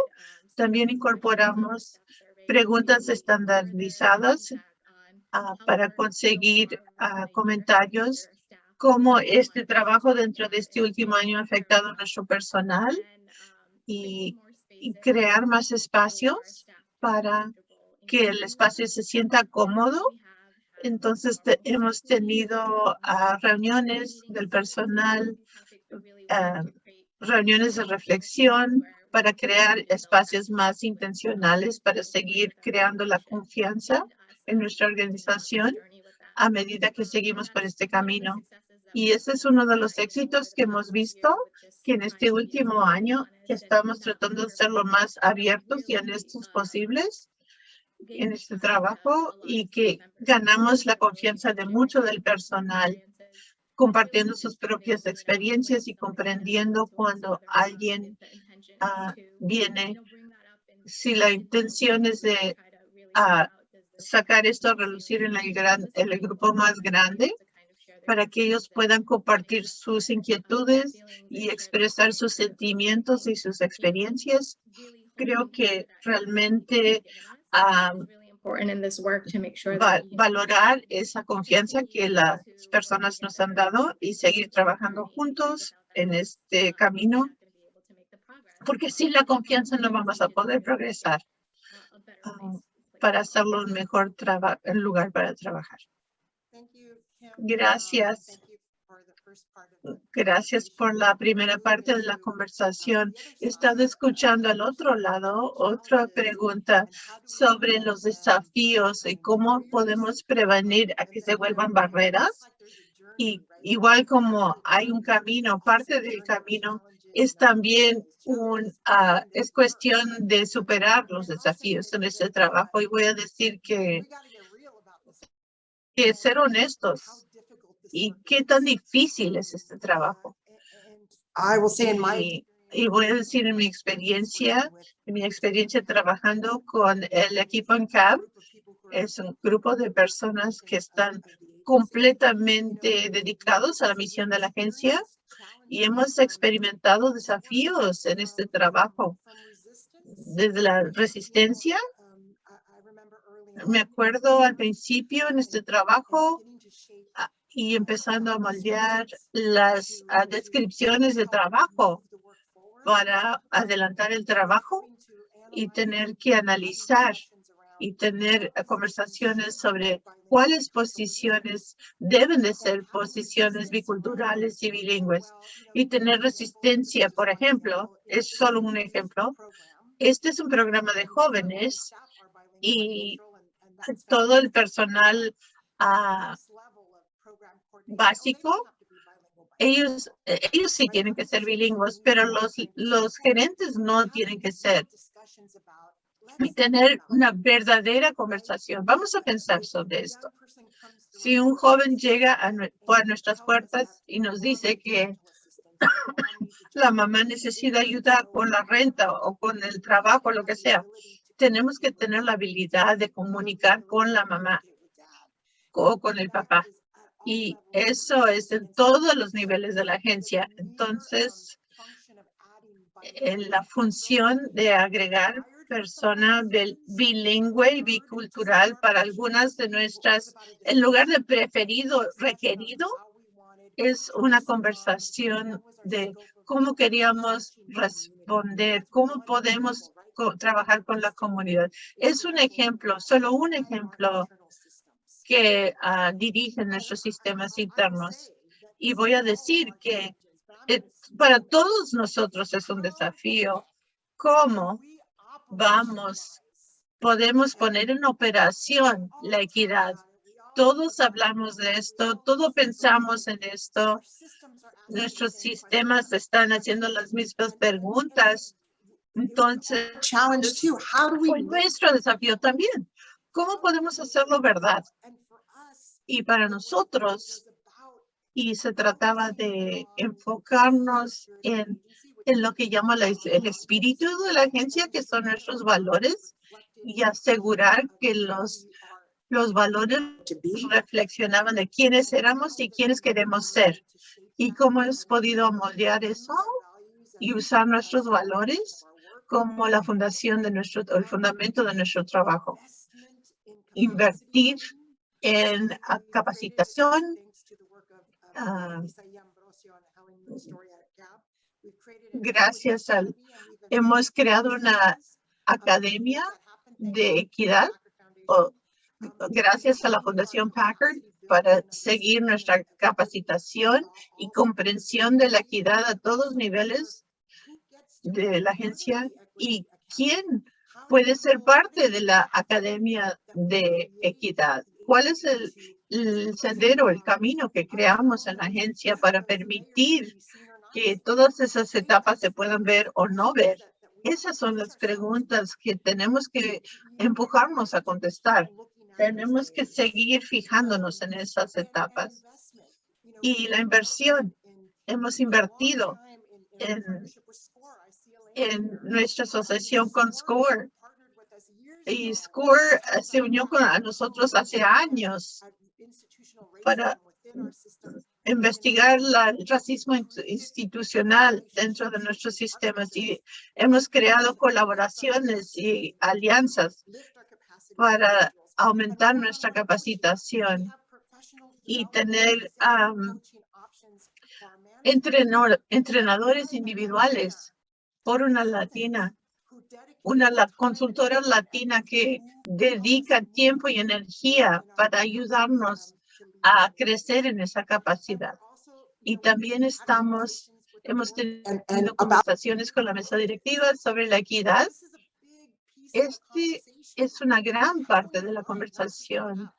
También incorporamos preguntas estandarizadas ah, para conseguir comentarios cómo este trabajo dentro de este último año ha afectado a nuestro personal y, crear más espacios para que el espacio se sienta cómodo. Entonces, hemos tenido ah, reuniones del personal, ah, reuniones de reflexión para crear espacios más intencionales para seguir creando la confianza en nuestra organización a medida que seguimos por este camino. Y ese es uno de los éxitos que hemos visto, que en este último año estamos tratando de ser lo más abiertos y honestos posibles en este trabajo y que ganamos la confianza de mucho del personal, compartiendo sus propias experiencias y comprendiendo cuando alguien ah, viene, si la intención es de ah, sacar esto a relucir en el, gran, en el grupo más grande, para que ellos puedan compartir sus inquietudes y expresar sus sentimientos y sus experiencias. Creo que realmente valorar esa confianza que las personas nos han dado y seguir trabajando juntos en este camino, porque sin la confianza no vamos a poder progresar para hacerlo un mejor lugar para trabajar. Gracias. Gracias por la primera parte de la conversación. He estado escuchando al otro lado otra pregunta sobre los desafíos y cómo podemos prevenir a que se vuelvan barreras. Y igual como hay un camino, parte del camino es también un, ah, es cuestión de superar los desafíos en este trabajo. Y voy a decir que que ser honestos y qué tan difícil es este trabajo. Y, y, voy a decir en mi experiencia, en mi experiencia trabajando con el equipo en CAB, es un grupo de personas que están completamente dedicados a la misión de la agencia y hemos experimentado desafíos en este trabajo, desde la resistencia me acuerdo al principio en este trabajo y empezando a moldear las descripciones de trabajo para adelantar el trabajo y tener que analizar y tener conversaciones sobre cuáles posiciones deben de ser posiciones biculturales y bilingües y tener resistencia, por ejemplo, es solo un ejemplo. Este es un programa de jóvenes y todo el personal ah, básico, ellos, ellos sí tienen que ser bilingües, pero los, los gerentes no tienen que ser. Y tener una verdadera conversación. Vamos a pensar sobre esto. Si un joven llega a, a nuestras puertas y nos dice que <coughs> la mamá necesita ayuda con la renta o con el trabajo, lo que sea, tenemos que tener la habilidad de comunicar con la mamá o con el papá. Y eso es en todos los niveles de la agencia. Entonces, en la función de agregar persona bilingüe y bicultural para algunas de nuestras, en lugar de preferido, requerido, es una conversación de cómo queríamos responder, cómo podemos trabajar con la comunidad. Es un ejemplo, solo un ejemplo que uh, dirigen nuestros sistemas internos. Y voy a decir que eh, para todos nosotros es un desafío cómo vamos, podemos poner en operación la equidad. Todos hablamos de esto, todos pensamos en esto. Nuestros sistemas están haciendo las mismas preguntas. Entonces, fue nuestro desafío también. ¿Cómo podemos hacerlo verdad? Y para nosotros, y se trataba de enfocarnos en, en lo que llama el espíritu de la agencia, que son nuestros valores, y asegurar que los, los valores reflexionaban de quiénes éramos y quiénes queremos ser. Y cómo hemos podido moldear eso y usar nuestros valores como la fundación de nuestro, el fundamento de nuestro trabajo. Invertir en capacitación, uh, gracias al, hemos creado una academia de equidad o, gracias a la Fundación Packard para seguir nuestra capacitación y comprensión de la equidad a todos niveles de la agencia y quién puede ser parte de la Academia de Equidad. ¿Cuál es el, sendero, el camino que creamos en la agencia para permitir que todas esas etapas se puedan ver o no ver. Esas son las preguntas que tenemos que empujarnos a contestar. Tenemos que seguir fijándonos en esas etapas. Y la inversión, hemos invertido en nuestra asociación con SCORE. Y SCORE se unió con nosotros hace años para investigar el racismo institucional dentro de nuestros sistemas y hemos creado colaboraciones y alianzas para aumentar nuestra capacitación y tener entrenadores individuales por una latina, una consultora latina que dedica tiempo y energía para ayudarnos a crecer en esa capacidad. Y también estamos, hemos tenido conversaciones con la mesa directiva sobre la equidad. Este es una gran parte de la conversación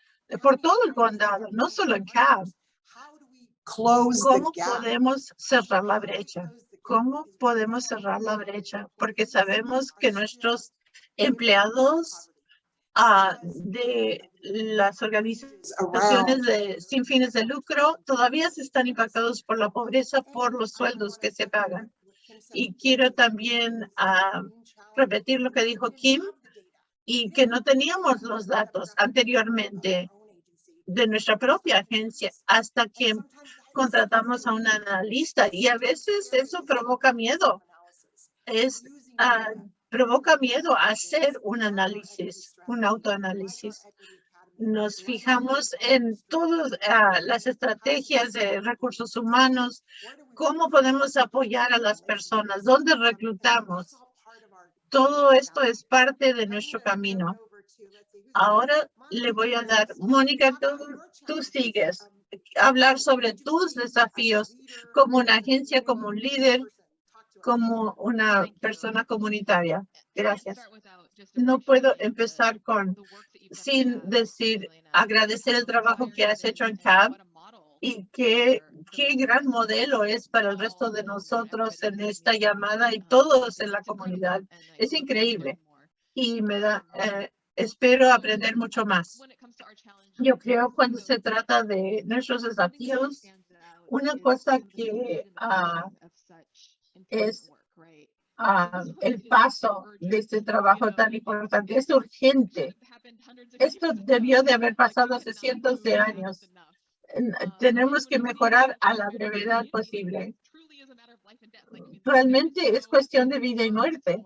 por todo el condado, no solo en CAB. ¿Cómo podemos cerrar la brecha? ¿Cómo podemos cerrar la brecha? Porque sabemos que nuestros empleados de las organizaciones de, sin fines de lucro todavía se están impactados por la pobreza por los sueldos que se pagan. Y quiero también repetir lo que dijo Kim y que no teníamos los datos anteriormente de nuestra propia agencia hasta que contratamos a un analista y a veces eso provoca miedo. Es provoca miedo hacer un análisis, un autoanálisis. Nos fijamos en todas ah, las estrategias de recursos humanos, cómo podemos apoyar a las personas, dónde reclutamos. Todo esto es parte de nuestro camino. Ahora le voy a dar, Mónica, tú, tú sigues hablar sobre tus desafíos como una agencia, como un líder como una persona comunitaria. Gracias. No puedo empezar con sin decir agradecer el trabajo que has hecho en CAB y qué, qué gran modelo es para el resto de nosotros en esta llamada y todos en la comunidad. Es increíble y me da, eh, espero aprender mucho más. Yo creo cuando se trata de nuestros desafíos, una cosa que uh, es ah, el paso de este trabajo tan importante. Es urgente. Esto debió de haber pasado hace cientos de años. Tenemos que mejorar a la brevedad posible. realmente es cuestión de vida y muerte.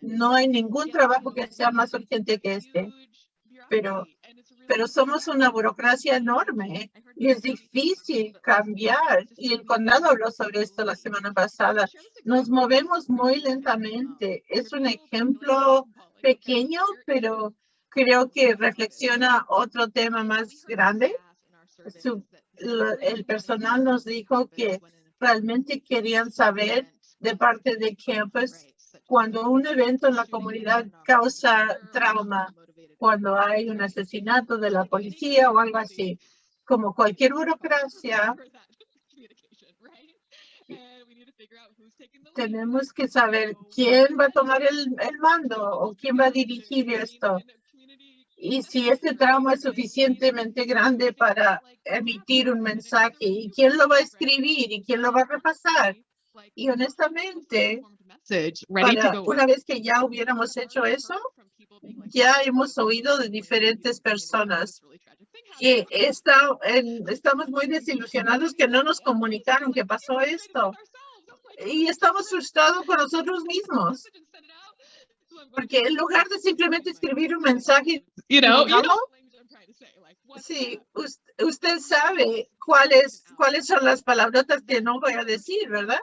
No hay ningún trabajo que sea más urgente que este, pero, pero somos una burocracia enorme y es difícil cambiar. Y el condado habló sobre esto la semana pasada. Nos movemos muy lentamente. Es un ejemplo pequeño, pero creo que reflexiona otro tema más grande. el personal nos dijo que realmente querían saber de parte de campus cuando un evento en la comunidad causa trauma, cuando hay un asesinato de la policía o algo así, como cualquier burocracia, tenemos que saber quién va a tomar el, el mando o quién va a dirigir esto. Y si este trauma es suficientemente grande para emitir un mensaje y quién lo va a escribir y quién lo va a repasar. Y honestamente, una vez que ya hubiéramos hecho eso, ya hemos oído de diferentes personas que está estamos muy desilusionados que no nos comunicaron que pasó esto. Y estamos frustrados con nosotros mismos. Porque en lugar de simplemente escribir un mensaje, you know, sí, usted, sabe cuáles, cuáles son las palabrotas que no voy a decir, ¿verdad?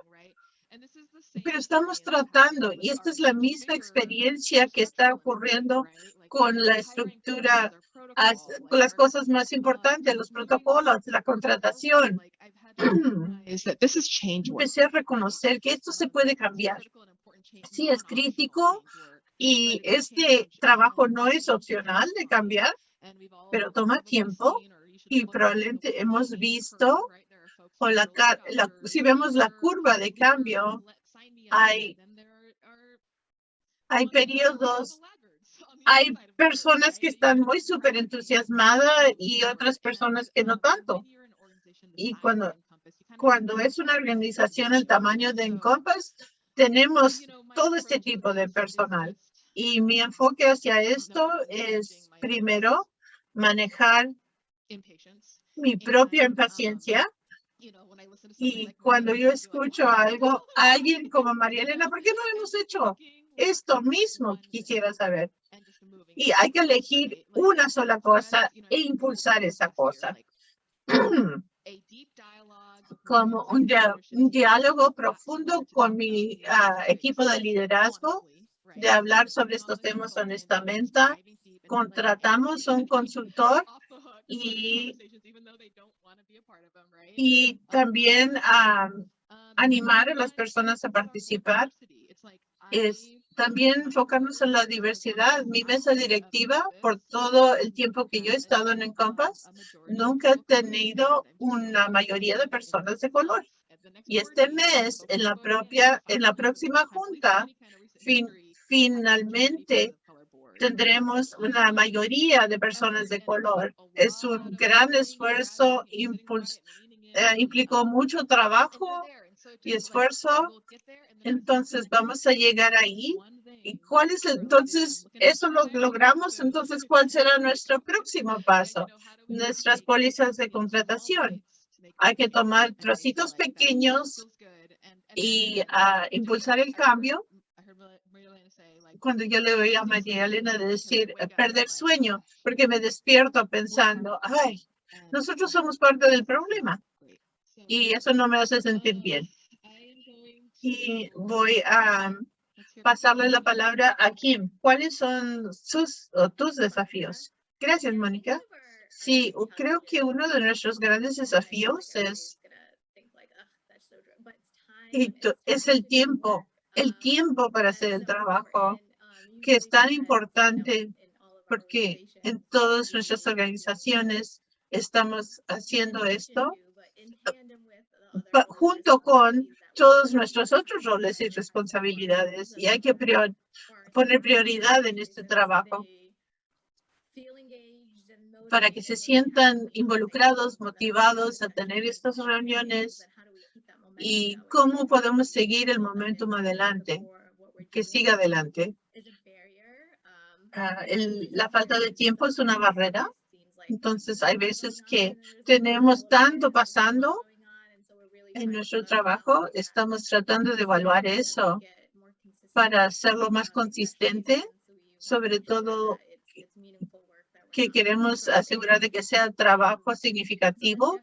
Pero estamos tratando, y esta es la misma experiencia que está ocurriendo con la estructura, con las cosas más importantes, los protocolos, la contratación. <clears throat> Empecé a reconocer que esto se puede cambiar. Sí, es crítico y este trabajo no es opcional de cambiar, pero toma tiempo y probablemente hemos visto o la, si vemos la curva de cambio, hay, hay periodos, <laughs> hay personas que están muy súper entusiasmadas y otras personas que no tanto. Y cuando, cuando es una organización el tamaño de Encompass, tenemos todo este tipo de personal. Y mi enfoque hacia esto es primero manejar mi propia impaciencia. Y cuando yo escucho algo, alguien como María Elena, ¿por qué no hemos hecho esto mismo? Quisiera saber. Y hay que elegir una sola cosa e impulsar esa cosa. <clears throat> como un, diálogo profundo con mi ah, equipo de liderazgo, de hablar sobre estos temas honestamente. Contratamos un consultor y, y también ah, animar a las personas a participar. Es también enfocarnos en la diversidad. Mi mesa directiva, por todo el tiempo que yo he estado en Encompass, nunca he tenido una mayoría de personas de color. Y este mes, en la propia, en la próxima junta, finalmente tendremos una mayoría de personas de color. Es un gran esfuerzo, impuls, eh, implicó mucho trabajo y esfuerzo. Entonces vamos a llegar ahí. ¿Y cuál es entonces eso lo logramos? Entonces, ¿cuál será nuestro próximo paso? Nuestras pólizas de contratación. Hay que tomar trocitos pequeños y uh, impulsar el cambio. Cuando yo le oí a María Elena decir perder sueño, porque me despierto pensando, ay, nosotros somos parte del problema y eso no me hace sentir bien y voy a pasarle la palabra a Kim. ¿Cuáles son sus o tus desafíos? Gracias, Mónica. Sí, creo que uno de nuestros grandes desafíos es, es el tiempo, el tiempo para hacer el trabajo, que es tan importante porque en todas nuestras organizaciones estamos haciendo esto junto con todos nuestros otros roles y responsabilidades y hay que poner prioridad en este trabajo para que se sientan involucrados, motivados a tener estas reuniones y cómo podemos seguir el momentum adelante, que siga adelante. Ah, la falta de tiempo es una barrera. Entonces, hay veces que tenemos tanto pasando En nuestro trabajo estamos tratando de evaluar eso para hacerlo más consistente, sobre todo que queremos asegurar de que sea trabajo significativo.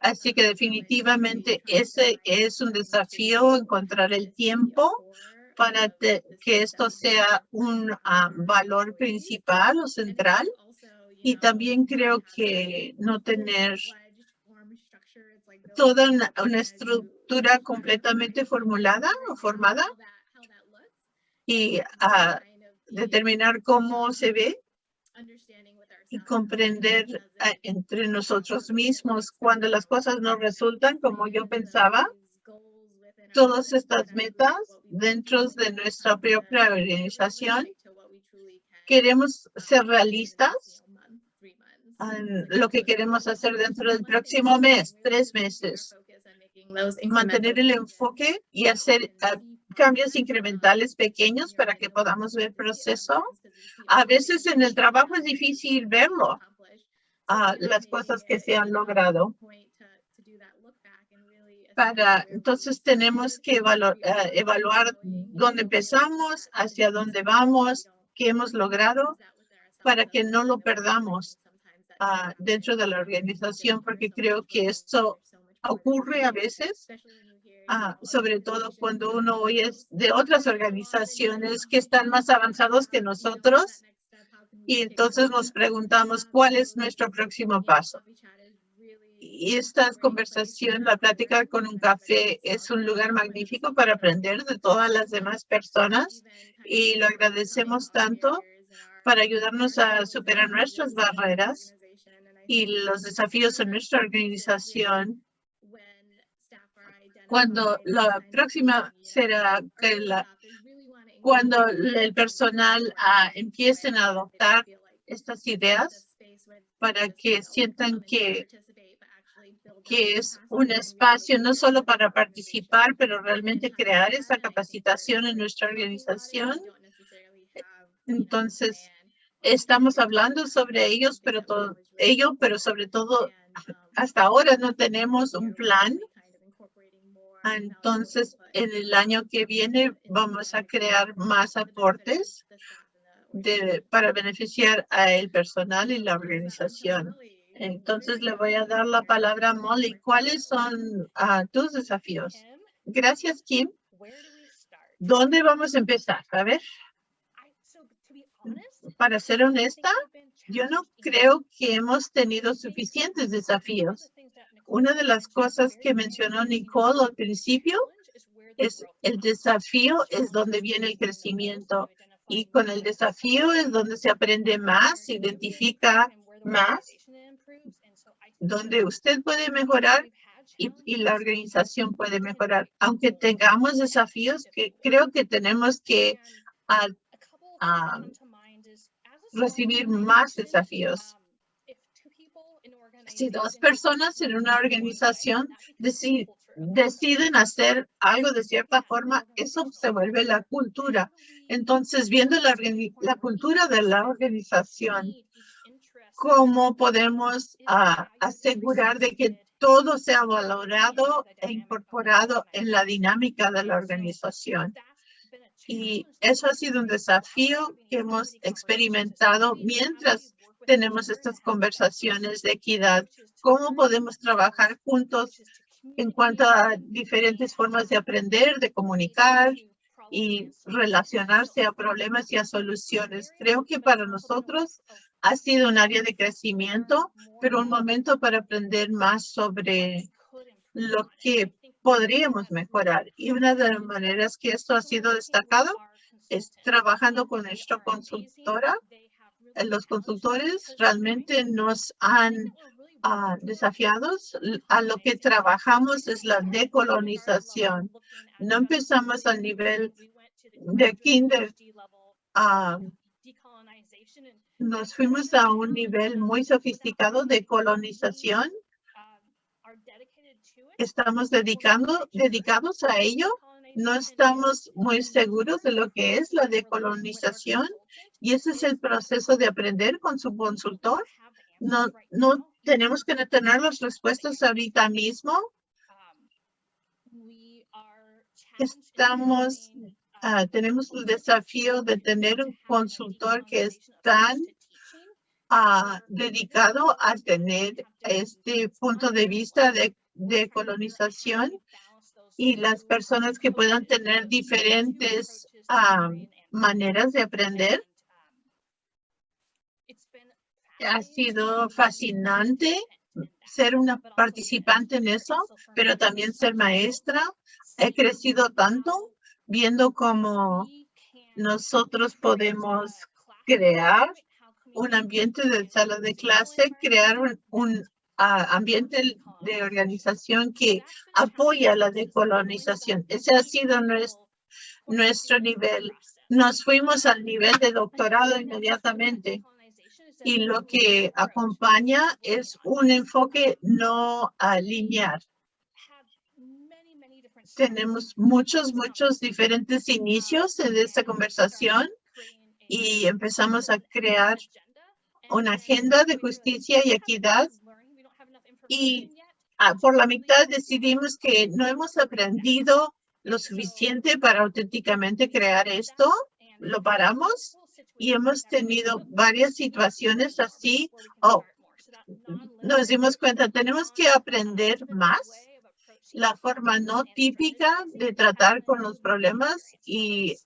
Así que definitivamente ese es un desafío, encontrar el tiempo para que esto sea un ah, valor principal o central. Y también creo que no tener toda una, estructura completamente formulada o formada y a determinar cómo se ve y comprender entre nosotros mismos cuando las cosas no resultan como yo pensaba. Todas estas metas dentro de nuestra propia organización. Queremos ser realistas lo que queremos hacer dentro del próximo mes, tres meses. Mantener el enfoque y hacer ah, cambios incrementales pequeños para que podamos ver proceso. A veces en el trabajo es difícil verlo, uh, las cosas que se han logrado. Para, entonces tenemos que ah, evaluar dónde empezamos, hacia dónde vamos, qué hemos logrado, para que no lo perdamos dentro de la organización, porque creo que esto ocurre a veces, ah, sobre todo cuando uno oye de otras organizaciones que están más avanzados que nosotros. Y entonces nos preguntamos cuál es nuestro próximo paso. Y esta conversación, la plática con un café es un lugar magnífico para aprender de todas las demás personas y lo agradecemos tanto para ayudarnos a superar nuestras barreras y los desafíos en nuestra organización cuando la próxima será que la, cuando el personal uh, empiecen a adoptar estas ideas para que sientan que, que es un espacio no solo para participar, pero realmente crear esa capacitación en nuestra organización. Entonces, estamos hablando sobre ellos, pero todo ello, pero sobre todo hasta ahora no tenemos un plan. Entonces, en el año que viene vamos a crear más aportes de, para beneficiar a el personal y la organización. Entonces, le voy a dar la palabra a Molly. ¿Cuáles son ah, tus desafíos? Gracias, Kim. ¿Dónde vamos a empezar? A ver para ser honesta, yo no creo que hemos tenido suficientes desafíos. Una de las cosas que mencionó Nicole al principio es el desafío es donde viene el crecimiento y con el desafío es donde se aprende más, se identifica más, donde usted puede mejorar y, la organización puede mejorar. Aunque tengamos desafíos, que creo que tenemos que recibir más desafíos. Si dos personas en una organización deciden hacer algo de cierta forma, eso se vuelve la cultura. Entonces, viendo la, la cultura de la organización, ¿cómo podemos ah, asegurar de que todo sea valorado e incorporado en la dinámica de la organización? Y eso ha sido un desafío que hemos experimentado mientras tenemos estas conversaciones de equidad. ¿Cómo podemos trabajar juntos en cuanto a diferentes formas de aprender, de comunicar y relacionarse a problemas y a soluciones? Creo que para nosotros ha sido un área de crecimiento, pero un momento para aprender más sobre lo que podríamos mejorar. Y una de las maneras que esto ha sido destacado es trabajando con nuestra consultora. Los consultores realmente nos han uh, desafiados. A lo que trabajamos es la decolonización. No empezamos al nivel de kinder. Uh, nos fuimos a un nivel muy sofisticado de colonización estamos dedicando, dedicados a ello. No estamos muy seguros de lo que es la decolonización y ese es el proceso de aprender con su consultor. No, no tenemos que tener las respuestas ahorita mismo, estamos, ah, tenemos el desafío de tener un consultor que es tan ah, dedicado a tener este punto de vista de, de colonización y las personas que puedan tener diferentes ah, maneras de aprender. Ha sido fascinante ser una participante en eso, pero también ser maestra. He crecido tanto viendo cómo nosotros podemos crear un ambiente de sala de clase, crear un, ambiente de organización que apoya la decolonización. Ese ha sido nuestro, nuestro nivel. Nos fuimos al nivel de doctorado inmediatamente y lo que acompaña es un enfoque no lineal. Tenemos muchos, muchos diferentes inicios en esta conversación y empezamos a crear una agenda de justicia y equidad y ah, por la mitad decidimos que no hemos aprendido lo suficiente para auténticamente crear esto. Lo paramos y hemos tenido varias situaciones así. Oh, nos dimos cuenta, tenemos que aprender más la forma no típica de tratar con los problemas y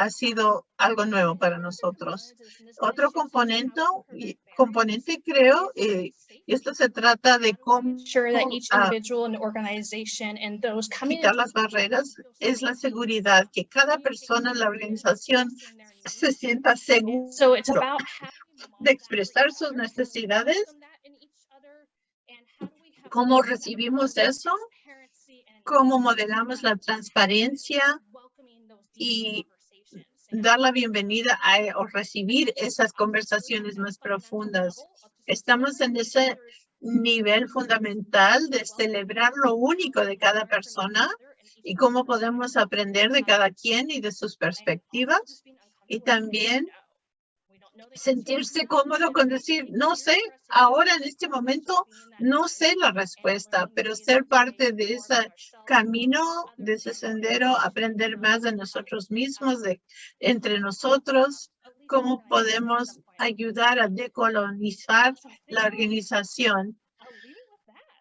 ha sido algo nuevo para nosotros. Otro componente, componente creo, eh, y esto se trata de cómo uh, quitar las barreras, es la seguridad, que cada persona en la organización se sienta seguro de expresar sus necesidades. ¿Cómo recibimos eso? ¿Cómo modelamos la transparencia y dar la bienvenida a, o recibir esas conversaciones más profundas. Estamos en ese nivel fundamental de celebrar lo único de cada persona y cómo podemos aprender de cada quien y de sus perspectivas. Y también sentirse cómodo con decir, no sé, ahora en este momento no sé la respuesta, pero ser parte de ese camino, de ese sendero, aprender más de nosotros mismos, de entre nosotros, cómo podemos ayudar a decolonizar la organización.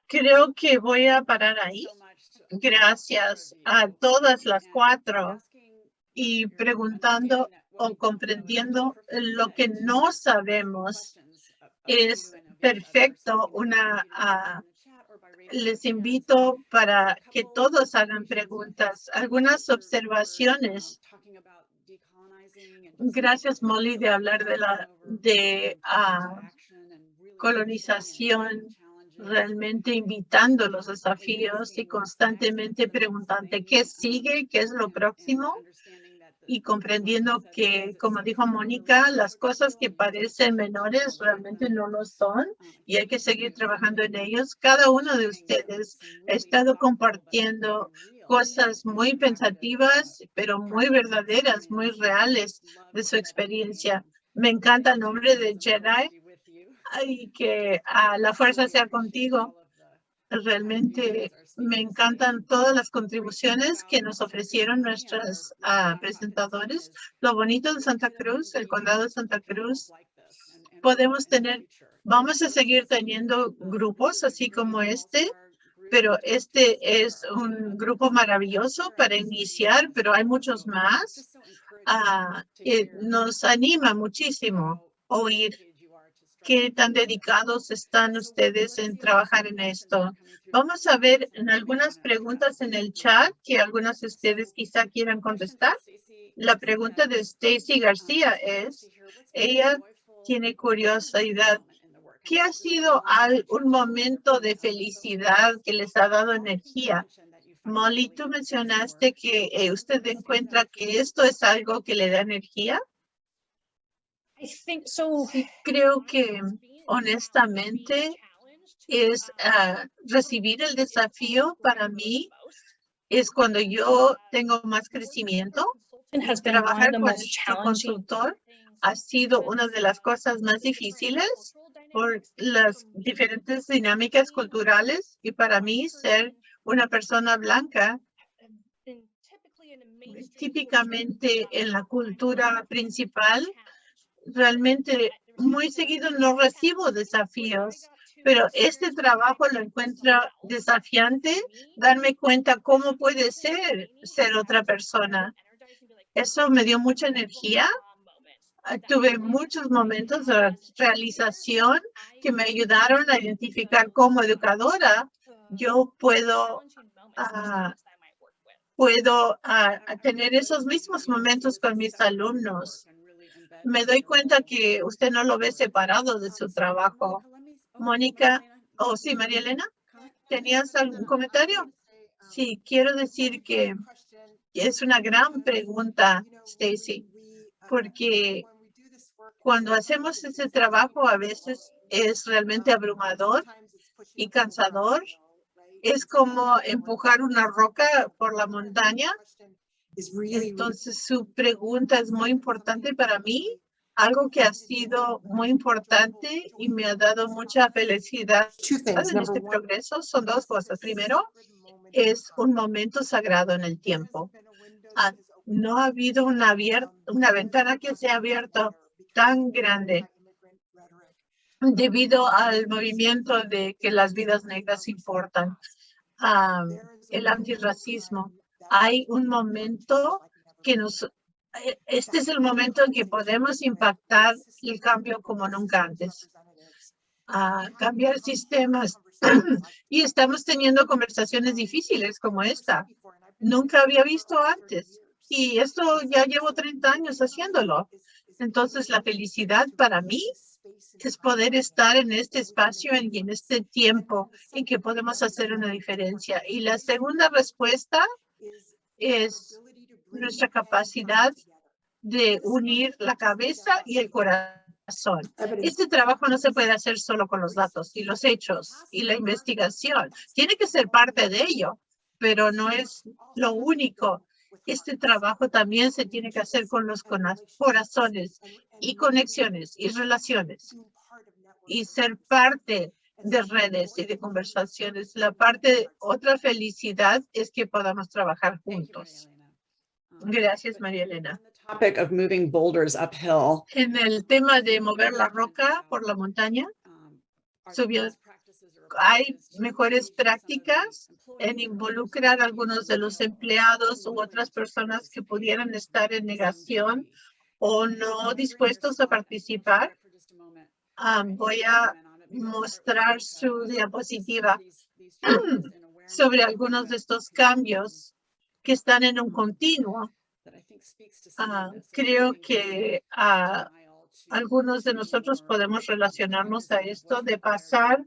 Creo que voy a parar ahí. Gracias a todas las cuatro y preguntando o comprendiendo lo que no sabemos es perfecto. Una, ah, les invito para que todos hagan preguntas, algunas observaciones. Gracias, Molly, de hablar de la de uh, colonización, realmente invitando los desafíos y constantemente preguntando qué sigue, qué es lo próximo y comprendiendo que, como dijo Mónica, las cosas que parecen menores realmente no lo son y hay que seguir trabajando en ellos. Cada uno de ustedes ha estado compartiendo cosas muy pensativas, pero muy verdaderas, muy reales de su experiencia. Me encanta el nombre de Jedi y que a la fuerza sea contigo. Realmente me encantan todas las contribuciones que nos ofrecieron nuestros ah, presentadores. Lo bonito de Santa Cruz, el condado de Santa Cruz, podemos tener, vamos a seguir teniendo grupos así como este, pero este es un grupo maravilloso para iniciar, pero hay muchos más. Ah, nos anima muchísimo oír qué tan dedicados están ustedes en trabajar en esto. Vamos a ver en algunas preguntas en el chat que algunos de ustedes quizá quieran contestar. La pregunta de Stacy García es, ella tiene curiosidad. ¿Qué ha sido un momento de felicidad que les ha dado energía? Molly, tú mencionaste que eh, usted encuentra que esto es algo que le da energía. Creo que honestamente es ah, recibir el desafío para mí es cuando yo tengo más crecimiento. Trabajar con el consultor ha sido una de las cosas más difíciles por las diferentes dinámicas culturales y para mí ser una persona blanca típicamente en la cultura principal, realmente muy seguido no recibo desafíos, pero este trabajo lo encuentro desafiante, darme cuenta cómo puede ser ser otra persona. Eso me dio mucha energía. Ah, tuve muchos momentos de realización que me ayudaron a identificar como educadora yo puedo ah, puedo ah, tener esos mismos momentos con mis alumnos me doy cuenta que usted no lo ve separado de su trabajo. Mónica, o oh, sí, María Elena, ¿tenías algún comentario? Sí, quiero decir que es una gran pregunta, Stacy, porque cuando hacemos ese trabajo a veces es realmente abrumador y cansador. Es como empujar una roca por la montaña entonces, su pregunta es muy importante para mí, algo que ha sido muy importante y me ha dado mucha felicidad en este progreso. Son dos cosas. Primero, es un momento sagrado en el tiempo. Ah, no ha habido una, una ventana que se ha abierto tan grande debido al movimiento de que las vidas negras importan, ah, el antirracismo hay un momento que nos, eh, este es el momento en que podemos impactar el cambio como nunca antes. A cambiar sistemas. <clears throat> y estamos teniendo conversaciones difíciles como esta. Nunca había visto antes. Y esto ya llevo 30 años haciéndolo. Entonces, la felicidad para mí es poder estar en este espacio y en este tiempo en que podemos hacer una diferencia. Y la segunda respuesta es nuestra capacidad de unir la cabeza y el corazón. Este trabajo no se puede hacer solo con los datos y los hechos y la investigación. Tiene que ser parte de ello, pero no es lo único. Este trabajo también se tiene que hacer con los corazones y conexiones y relaciones y ser parte de redes y de conversaciones. La parte, otra felicidad es que podamos trabajar juntos. Um, Gracias, María Elena. En el tema de mover la roca por la montaña, um, subió, hay mejores prácticas en involucrar a algunos de los empleados u otras personas que pudieran estar en negación o no dispuestos a participar. Um, voy a mostrar su diapositiva <clears throat> sobre algunos de estos cambios que están en un continuo. Ah, creo que ah, algunos de nosotros podemos relacionarnos a esto de pasar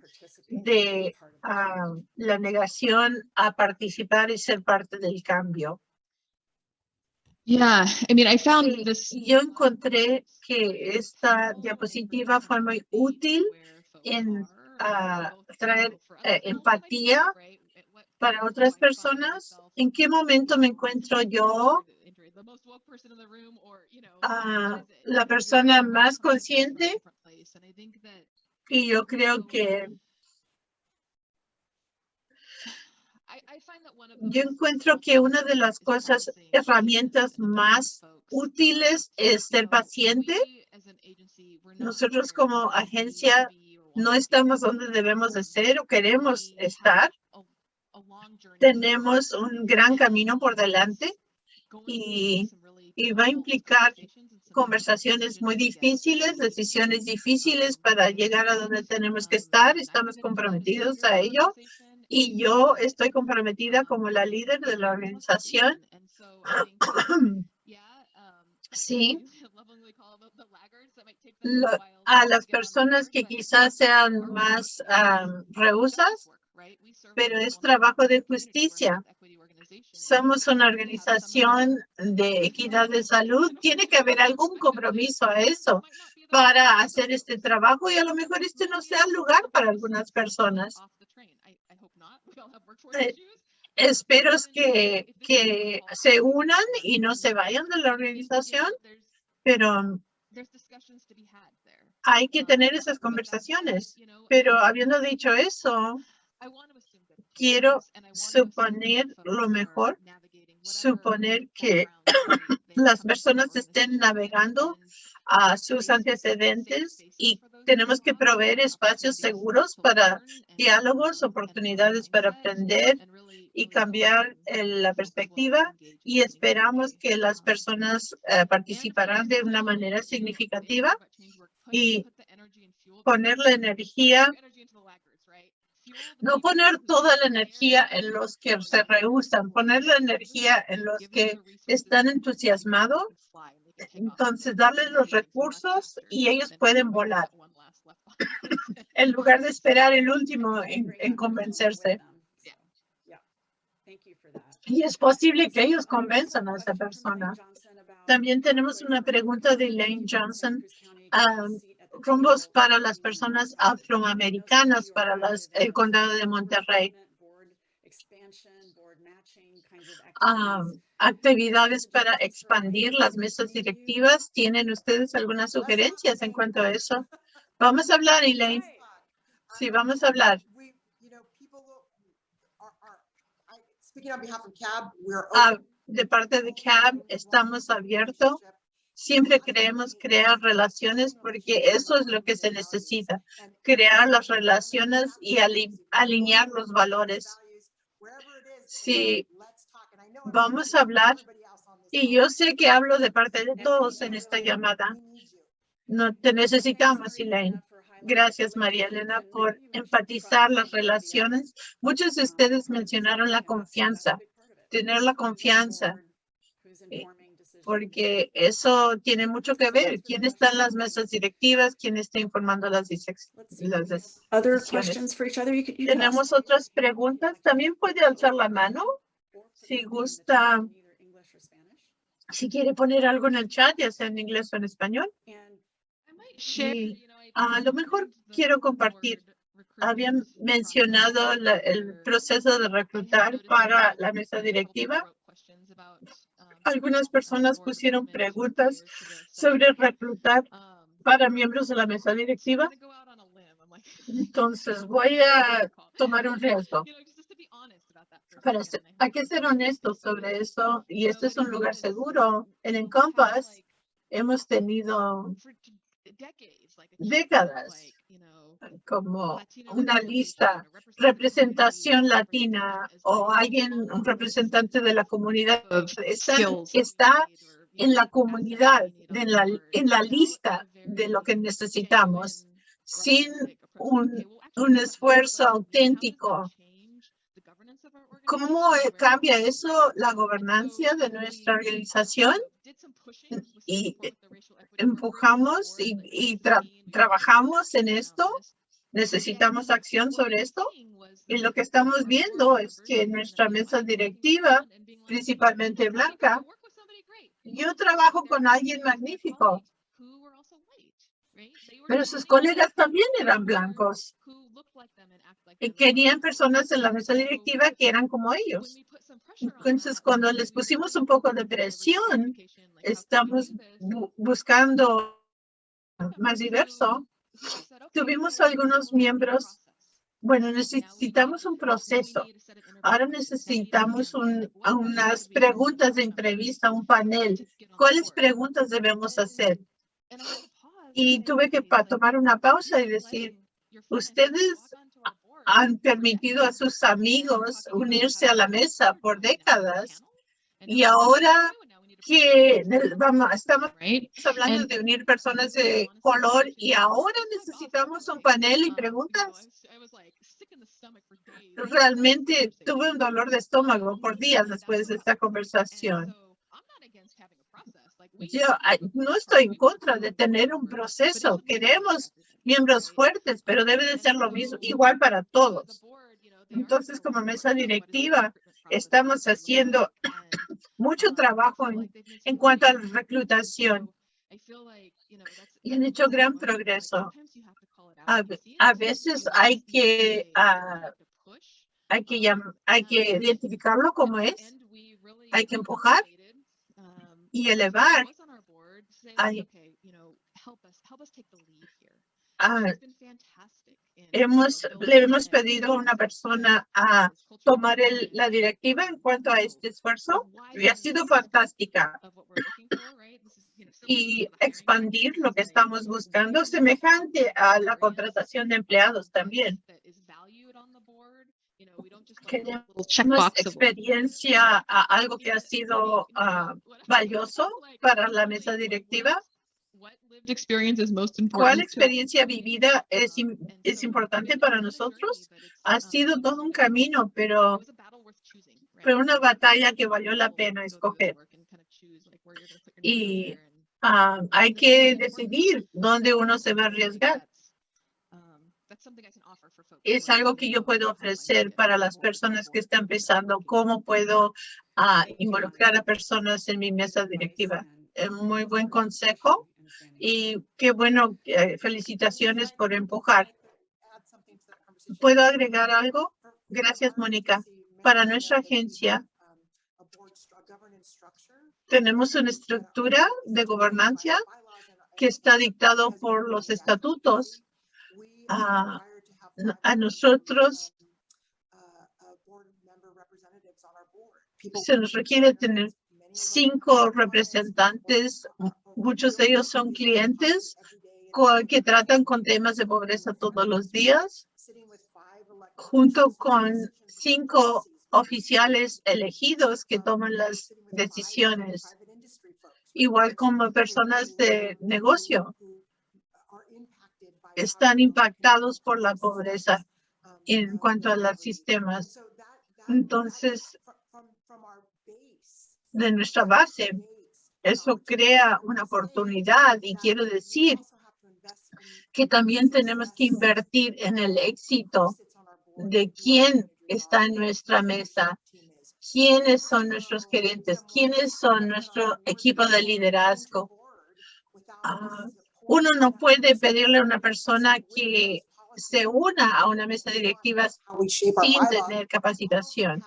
de ah, la negación a participar y ser parte del cambio. Yeah, I mean, I found this. Yo encontré que esta diapositiva fue muy útil en ah, traer eh, empatía para otras personas. ¿En qué momento me encuentro yo? Ah, la persona más consciente. Y yo creo que yo encuentro que una de las cosas, herramientas más útiles es ser paciente. Nosotros como agencia no estamos donde debemos de ser o queremos estar. Tenemos un gran camino por delante y, y va a implicar conversaciones muy difíciles, decisiones difíciles para llegar a donde tenemos que estar. Estamos comprometidos a ello y yo estoy comprometida como la líder de la organización. <coughs> Sí, a las personas que quizás sean más rehusas, pero es trabajo de justicia. Somos una organización de equidad de salud. Tiene que haber algún compromiso a eso para hacer este trabajo y a lo mejor este no sea el lugar para algunas personas. Eh, espero que, que se unan y no se vayan de la organización, pero hay que tener esas conversaciones. Pero habiendo dicho eso, quiero suponer lo mejor suponer que <clears throat> las personas estén navegando a sus antecedentes y tenemos que proveer espacios seguros para diálogos, oportunidades para aprender y cambiar la perspectiva y esperamos que las personas eh, participarán de una manera significativa y poner la energía, no poner toda la energía en los que se rehusan, poner la energía en los que están entusiasmados, entonces darles los recursos y ellos pueden volar en lugar de esperar el último en convencerse. Y es posible que ellos convenzan a esa persona. También tenemos una pregunta de Elaine Johnson. Um, rumbos para las personas afroamericanas para las, el condado de Monterrey. Um, actividades para expandir las mesas directivas. ¿Tienen ustedes algunas sugerencias en cuanto a eso? Vamos a hablar, Elaine. Sí, vamos a hablar. Ah, de parte de CAB, estamos abiertos. Siempre queremos crear relaciones porque eso es lo que se necesita. Crear las relaciones y alinear los valores. Sí, vamos a hablar. Y yo sé que hablo de parte de todos en esta llamada. No te necesitamos, Elaine. Gracias, María Elena, por enfatizar las relaciones. Muchos de ustedes mencionaron la confianza, tener la confianza, eh, porque eso tiene mucho que ver. ¿Quién está en las mesas directivas? ¿Quién está informando las, las ¿Tenemos otras preguntas? También puede alzar la mano si gusta, si quiere poner algo en el chat, ya sea en inglés o en español. A lo mejor quiero compartir. Habían mencionado el proceso de reclutar para la mesa directiva. Algunas personas pusieron preguntas sobre reclutar para miembros de la mesa directiva. Entonces voy a tomar un riesgo. Pero hay que ser honestos sobre eso y este es un lugar seguro. En Encompass hemos tenido décadas como una lista, representación latina o alguien, un representante de la comunidad está, está en la comunidad, en la, en la lista de lo que necesitamos, sin un, un esfuerzo auténtico. ¿Cómo cambia eso la gobernanza de nuestra organización? Y empujamos y, trabajamos en esto. Necesitamos acción sobre esto. Y lo que estamos viendo es que nuestra mesa directiva, principalmente blanca, yo trabajo con alguien magnífico, pero sus colegas también eran blancos. y querían personas en la mesa directiva que eran como ellos. Entonces, cuando les pusimos un poco de presión, estamos buscando más diverso. Tuvimos algunos miembros, bueno, necesitamos un proceso. Ahora necesitamos unas preguntas de entrevista, un panel. ¿Cuáles preguntas debemos hacer? Y tuve que tomar una pausa y decir, ustedes han permitido a sus amigos unirse a la mesa por décadas y ahora que vamos, estamos hablando de unir personas de color y ahora necesitamos un panel y preguntas. Realmente tuve un dolor de estómago por días después de esta conversación. Yo no estoy en contra de tener un proceso. Queremos miembros fuertes, pero debe de ser lo mismo, igual para todos. Entonces, como mesa directiva, estamos haciendo <coughs> mucho trabajo en, cuanto a la reclutación y han hecho gran progreso. A, veces hay que, ah, hay, que hay que identificarlo como es, hay que empujar y elevar. Hemos, le hemos pedido a una persona a tomar el, la directiva en cuanto a este esfuerzo y ha sido fantástica. Y expandir lo que estamos buscando semejante a la contratación de empleados también. Queremos experiencia a algo que ha sido uh, valioso para la mesa directiva ¿Cuál experiencia vivida es, es importante para nosotros? Ha sido todo un camino, pero fue una batalla que valió la pena escoger. Y ah, hay que decidir dónde uno se va a arriesgar. Es algo que yo puedo ofrecer para las personas que están empezando. ¿Cómo puedo ah, involucrar a personas en mi mesa directiva? muy buen consejo y qué bueno, eh, felicitaciones por empujar. ¿Puedo agregar algo? Gracias, Mónica. Para nuestra agencia, tenemos una estructura de gobernanza que está dictado por los estatutos. a nosotros se nos requiere tener cinco representantes Muchos de ellos son clientes que tratan con temas de pobreza todos los días, junto con cinco oficiales elegidos que toman las decisiones, igual como personas de negocio, están impactados por la pobreza en cuanto a los sistemas. Entonces, de nuestra base, eso crea una oportunidad y quiero decir que también tenemos que invertir en el éxito de quién está en nuestra mesa, quiénes son nuestros gerentes, quiénes son nuestro equipo de liderazgo. Ah, uno no puede pedirle a una persona que se una a una mesa directiva sin tener capacitación.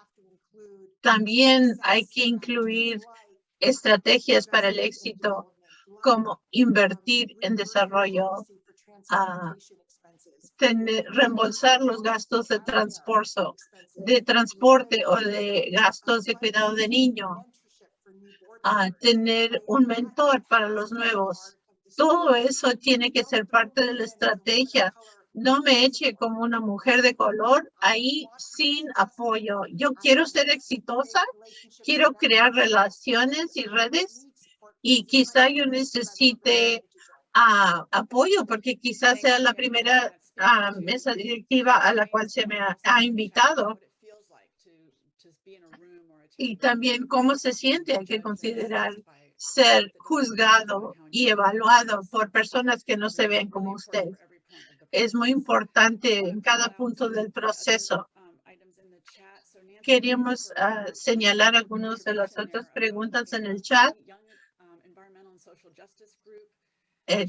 También hay que incluir estrategias para el éxito, como invertir en desarrollo, a reembolsar los gastos de transporte, de transporte o de gastos de cuidado de niño, tener un mentor para los nuevos. Todo eso tiene que ser parte de la estrategia no me eche como una mujer de color ahí sin apoyo. Yo quiero ser exitosa, quiero crear relaciones y redes y quizá yo necesite ah, apoyo porque quizás sea la primera ah, mesa directiva a la cual se me ha, invitado. Y también cómo se siente, hay que considerar ser juzgado y evaluado por personas que no se ven como usted es muy importante en cada punto del proceso. Queríamos uh, señalar algunas de las otras preguntas en el chat. Eh,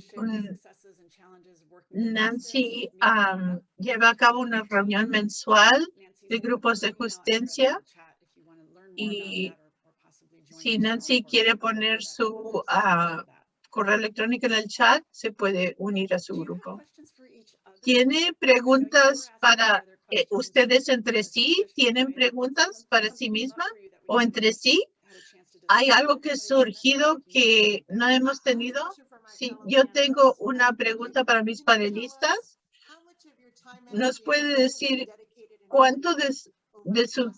Nancy um, lleva a cabo una reunión mensual de grupos de justicia y si Nancy quiere poner su uh, correo electrónico en el chat, se puede unir a su grupo. ¿Tiene preguntas para eh, ustedes entre sí? ¿Tienen preguntas para sí misma o entre sí? ¿Hay algo que ha surgido que no hemos tenido? Sí, yo tengo una pregunta para mis panelistas. ¿Nos puede decir cuánto de, de su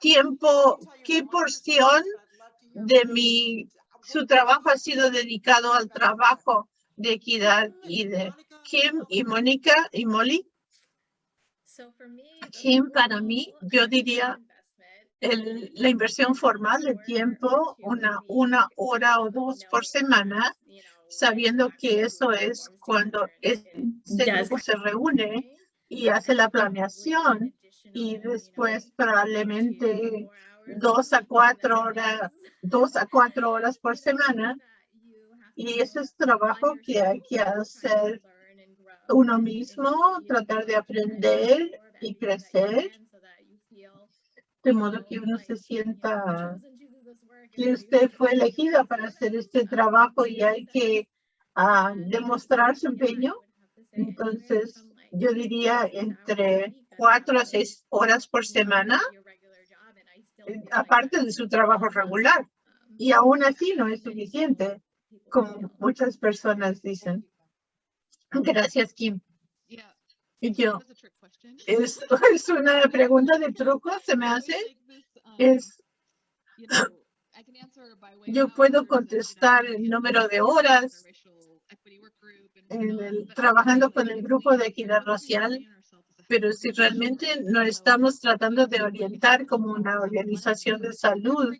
tiempo, qué porción de mi, su trabajo ha sido dedicado al trabajo de equidad y de Kim y Mónica y Molly. Kim, para mí, yo diría el, la inversión formal de tiempo, una, una hora o dos por semana, sabiendo que eso es cuando este grupo se reúne y hace la planeación y después probablemente dos a cuatro horas, dos a cuatro horas por semana y ese es trabajo que hay que hacer uno mismo, tratar de aprender y crecer, de modo que uno se sienta que usted fue elegida para hacer este trabajo y hay que uh, demostrar su empeño. Entonces, yo diría entre cuatro a seis horas por semana, eh, aparte de su trabajo regular. Y aún así no es suficiente, como muchas personas dicen. <laughs> Gracias, Kim. Y yo, es, <laughs> es una pregunta de truco, se me hace. Es, yo puedo contestar el número de horas en el, trabajando con el grupo de equidad racial pero si realmente no estamos tratando de orientar como una organización de salud,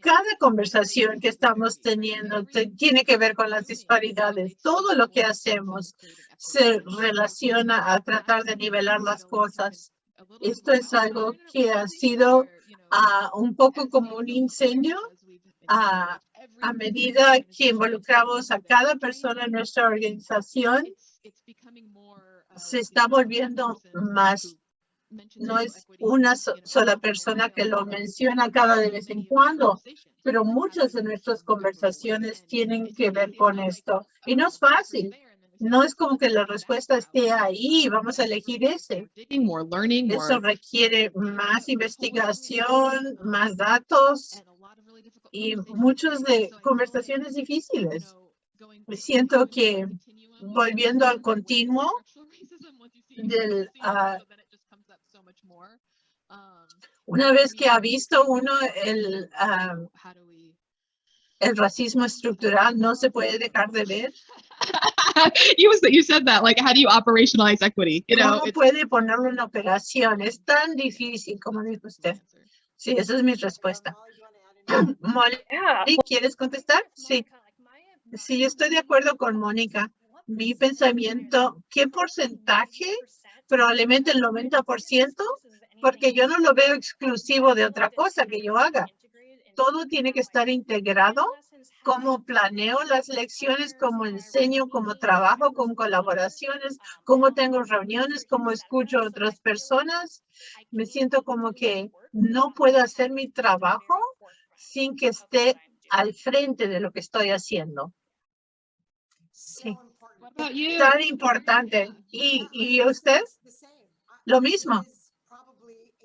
cada conversación que estamos teniendo tiene que ver con las disparidades. Todo lo que hacemos se relaciona a tratar de nivelar las cosas. Esto es algo que ha sido ah, un poco como un incendio ah, a medida que involucramos a cada persona en nuestra organización se está volviendo más, no es una sola persona que lo menciona cada de vez en cuando, pero muchas de nuestras conversaciones tienen que ver con esto. Y no es fácil. No es como que la respuesta esté ahí, vamos a elegir ese. Eso requiere más investigación, más datos y muchas de conversaciones difíciles. Siento que volviendo al continuo, del, ah, una vez que ha visto uno el, ah, el racismo estructural, no se puede dejar de ver. <laughs> you, you said that, like, how do you operationalize equity? You know, ¿Cómo puede ponerlo en operación? Es tan difícil, como dijo usted. Sí, esa es mi respuesta. Molly, ¿quieres contestar? Sí. Sí, yo estoy de acuerdo con Mónica mi pensamiento, ¿qué porcentaje? Probablemente el 90%, porque yo no lo veo exclusivo de otra cosa que yo haga. Todo tiene que estar integrado, cómo planeo las lecciones, cómo enseño, cómo trabajo con colaboraciones, cómo tengo reuniones, cómo escucho a otras personas. Me siento como que no puedo hacer mi trabajo sin que esté al frente de lo que estoy haciendo. Tan importante. ¿Y, y usted? Lo mismo.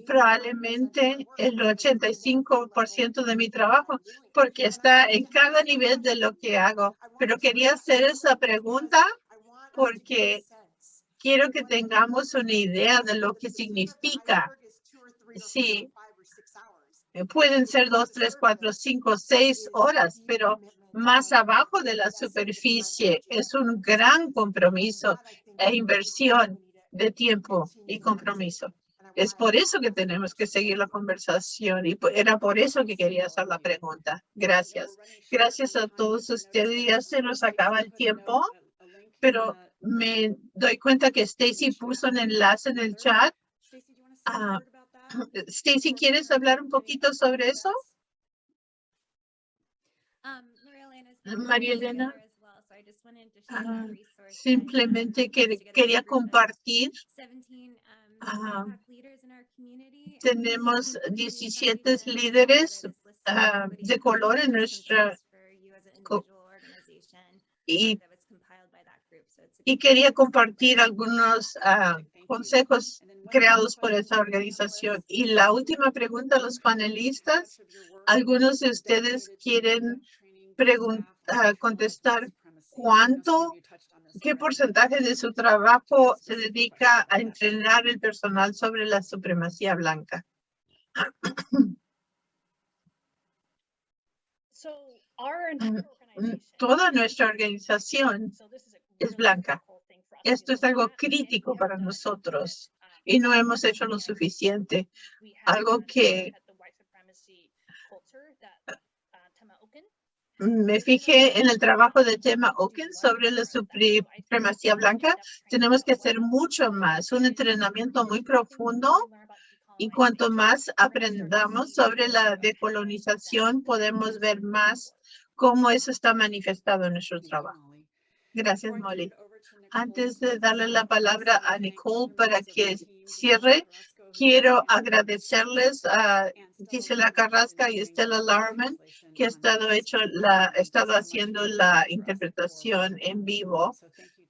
Probablemente el 85% de mi trabajo, porque está en cada nivel de lo que hago. Pero quería hacer esa pregunta porque quiero que tengamos una idea de lo que significa. Sí, pueden ser dos, tres, cuatro, cinco, seis horas, pero más abajo de la superficie. Es un gran compromiso e inversión de tiempo y compromiso. Es por eso que tenemos que seguir la conversación y era por eso que quería hacer la pregunta. Gracias. Gracias a todos ustedes. Ya se nos acaba el tiempo, pero me doy cuenta que Stacy puso un enlace en el chat. Uh, <clears throat> Stacy, ¿quieres hablar un poquito sobre eso? María Elena, ah, simplemente quería compartir. Ah, tenemos 17 líderes ah, de color en nuestra y, y quería compartir algunos consejos creados por esa organización. Y la última pregunta a los panelistas, algunos de ustedes quieren contestar cuánto, qué porcentaje de su trabajo se dedica a entrenar el personal sobre la supremacía blanca. Mm, toda nuestra organización es blanca. Esto es algo crítico para nosotros y no hemos hecho lo suficiente. Algo que me fijé en el trabajo de Tema Oken sobre la supremacía blanca. Tenemos que hacer mucho más, un entrenamiento muy profundo. Y cuanto más aprendamos sobre la decolonización, podemos ver más cómo eso está manifestado en nuestro trabajo. Gracias, Molly. Antes de darle la palabra a Nicole para que cierre, quiero agradecerles a Gisela Carrasca y Estela Larman que ha estado haciendo la interpretación en vivo.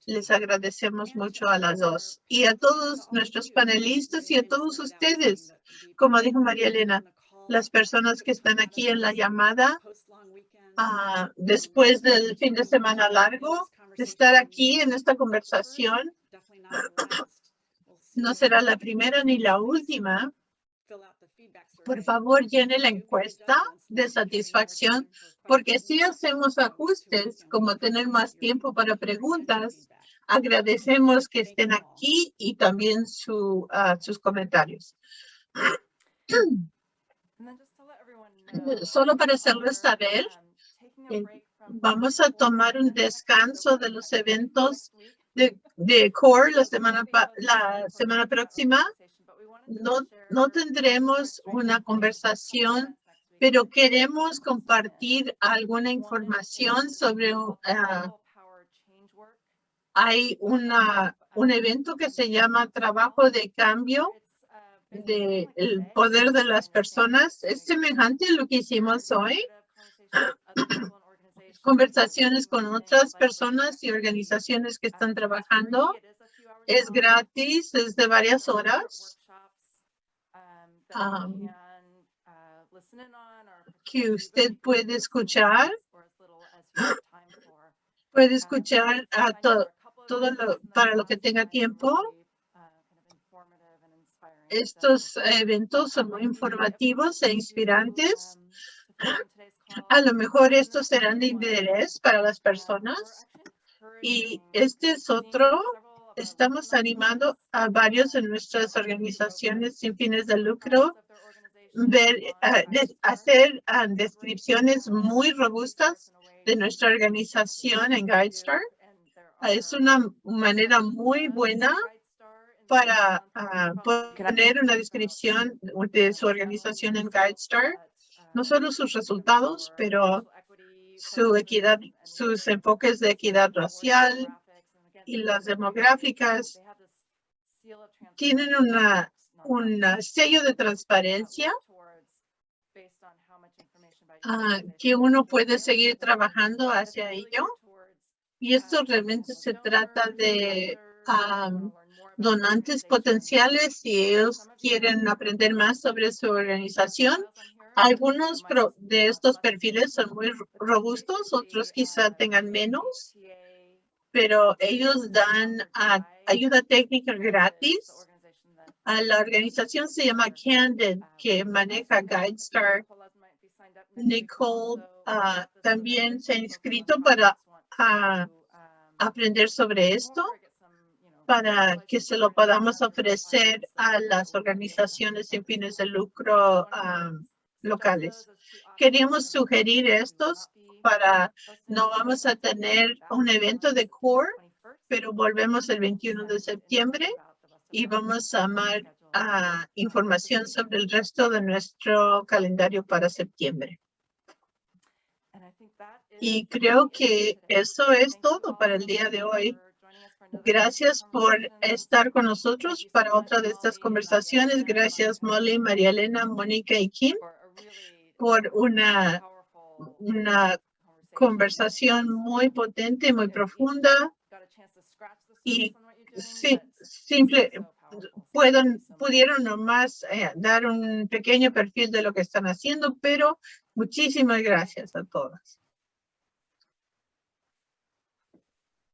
Les agradecemos mucho a las dos y a todos nuestros panelistas y a todos ustedes. Como dijo María Elena, las personas que están aquí en la llamada ah, después del fin de semana largo, de estar aquí en esta conversación. No será la primera ni la última. Por favor, llene la encuesta de satisfacción, porque si hacemos ajustes, como tener más tiempo para preguntas, agradecemos que estén aquí y también su, ah, sus comentarios. Solo para hacerles saber, vamos a tomar un descanso de los eventos de, de CORE la semana, la semana próxima. No, no tendremos una conversación, pero queremos compartir alguna información sobre uh, hay una, un evento que se llama Trabajo de Cambio del el poder de las personas. Es semejante a lo que hicimos hoy. <clears throat> <clears throat> Conversaciones con otras personas y organizaciones que están trabajando. Es gratis, es de varias horas. Um, que usted puede escuchar. <gasps> Puede escuchar a todo todo lo, para lo que tenga tiempo. Estos eventos son muy informativos e inspirantes. <gasps> <gasps> A lo mejor estos serán de interés para las personas. Y este es otro. Estamos animando a varios de nuestras organizaciones sin fines de lucro ver, hacer descripciones muy robustas de nuestra organización en GuideStar es una manera muy buena para poner una descripción de su organización en GuideStar, no solo sus resultados, pero su equidad, sus enfoques de equidad racial y las demográficas tienen una, un sello de transparencia ah, que uno puede seguir trabajando hacia ello y esto realmente se trata de donantes potenciales si ellos quieren aprender más sobre su organización. Algunos de estos perfiles son muy robustos, otros quizá tengan menos, pero ellos dan ayuda técnica gratis. A la organización se llama Candid, que maneja GuideStar. Nicole ah, también se ha inscrito para a aprender sobre esto para que se lo podamos ofrecer a las organizaciones sin fines de lucro locales. Queríamos sugerir estos para, no vamos a tener un evento de CORE, pero volvemos el 21 de septiembre y vamos a amar información sobre el resto de nuestro calendario para septiembre. Y creo que eso es todo para el día de hoy. Gracias por estar con nosotros para otra de estas conversaciones. Gracias Molly, María Elena, Mónica y Kim por una, una conversación muy potente, muy profunda. Y sí, simple, pueden, pudieron nomás eh, dar un pequeño perfil de lo que están haciendo, pero muchísimas gracias a todas.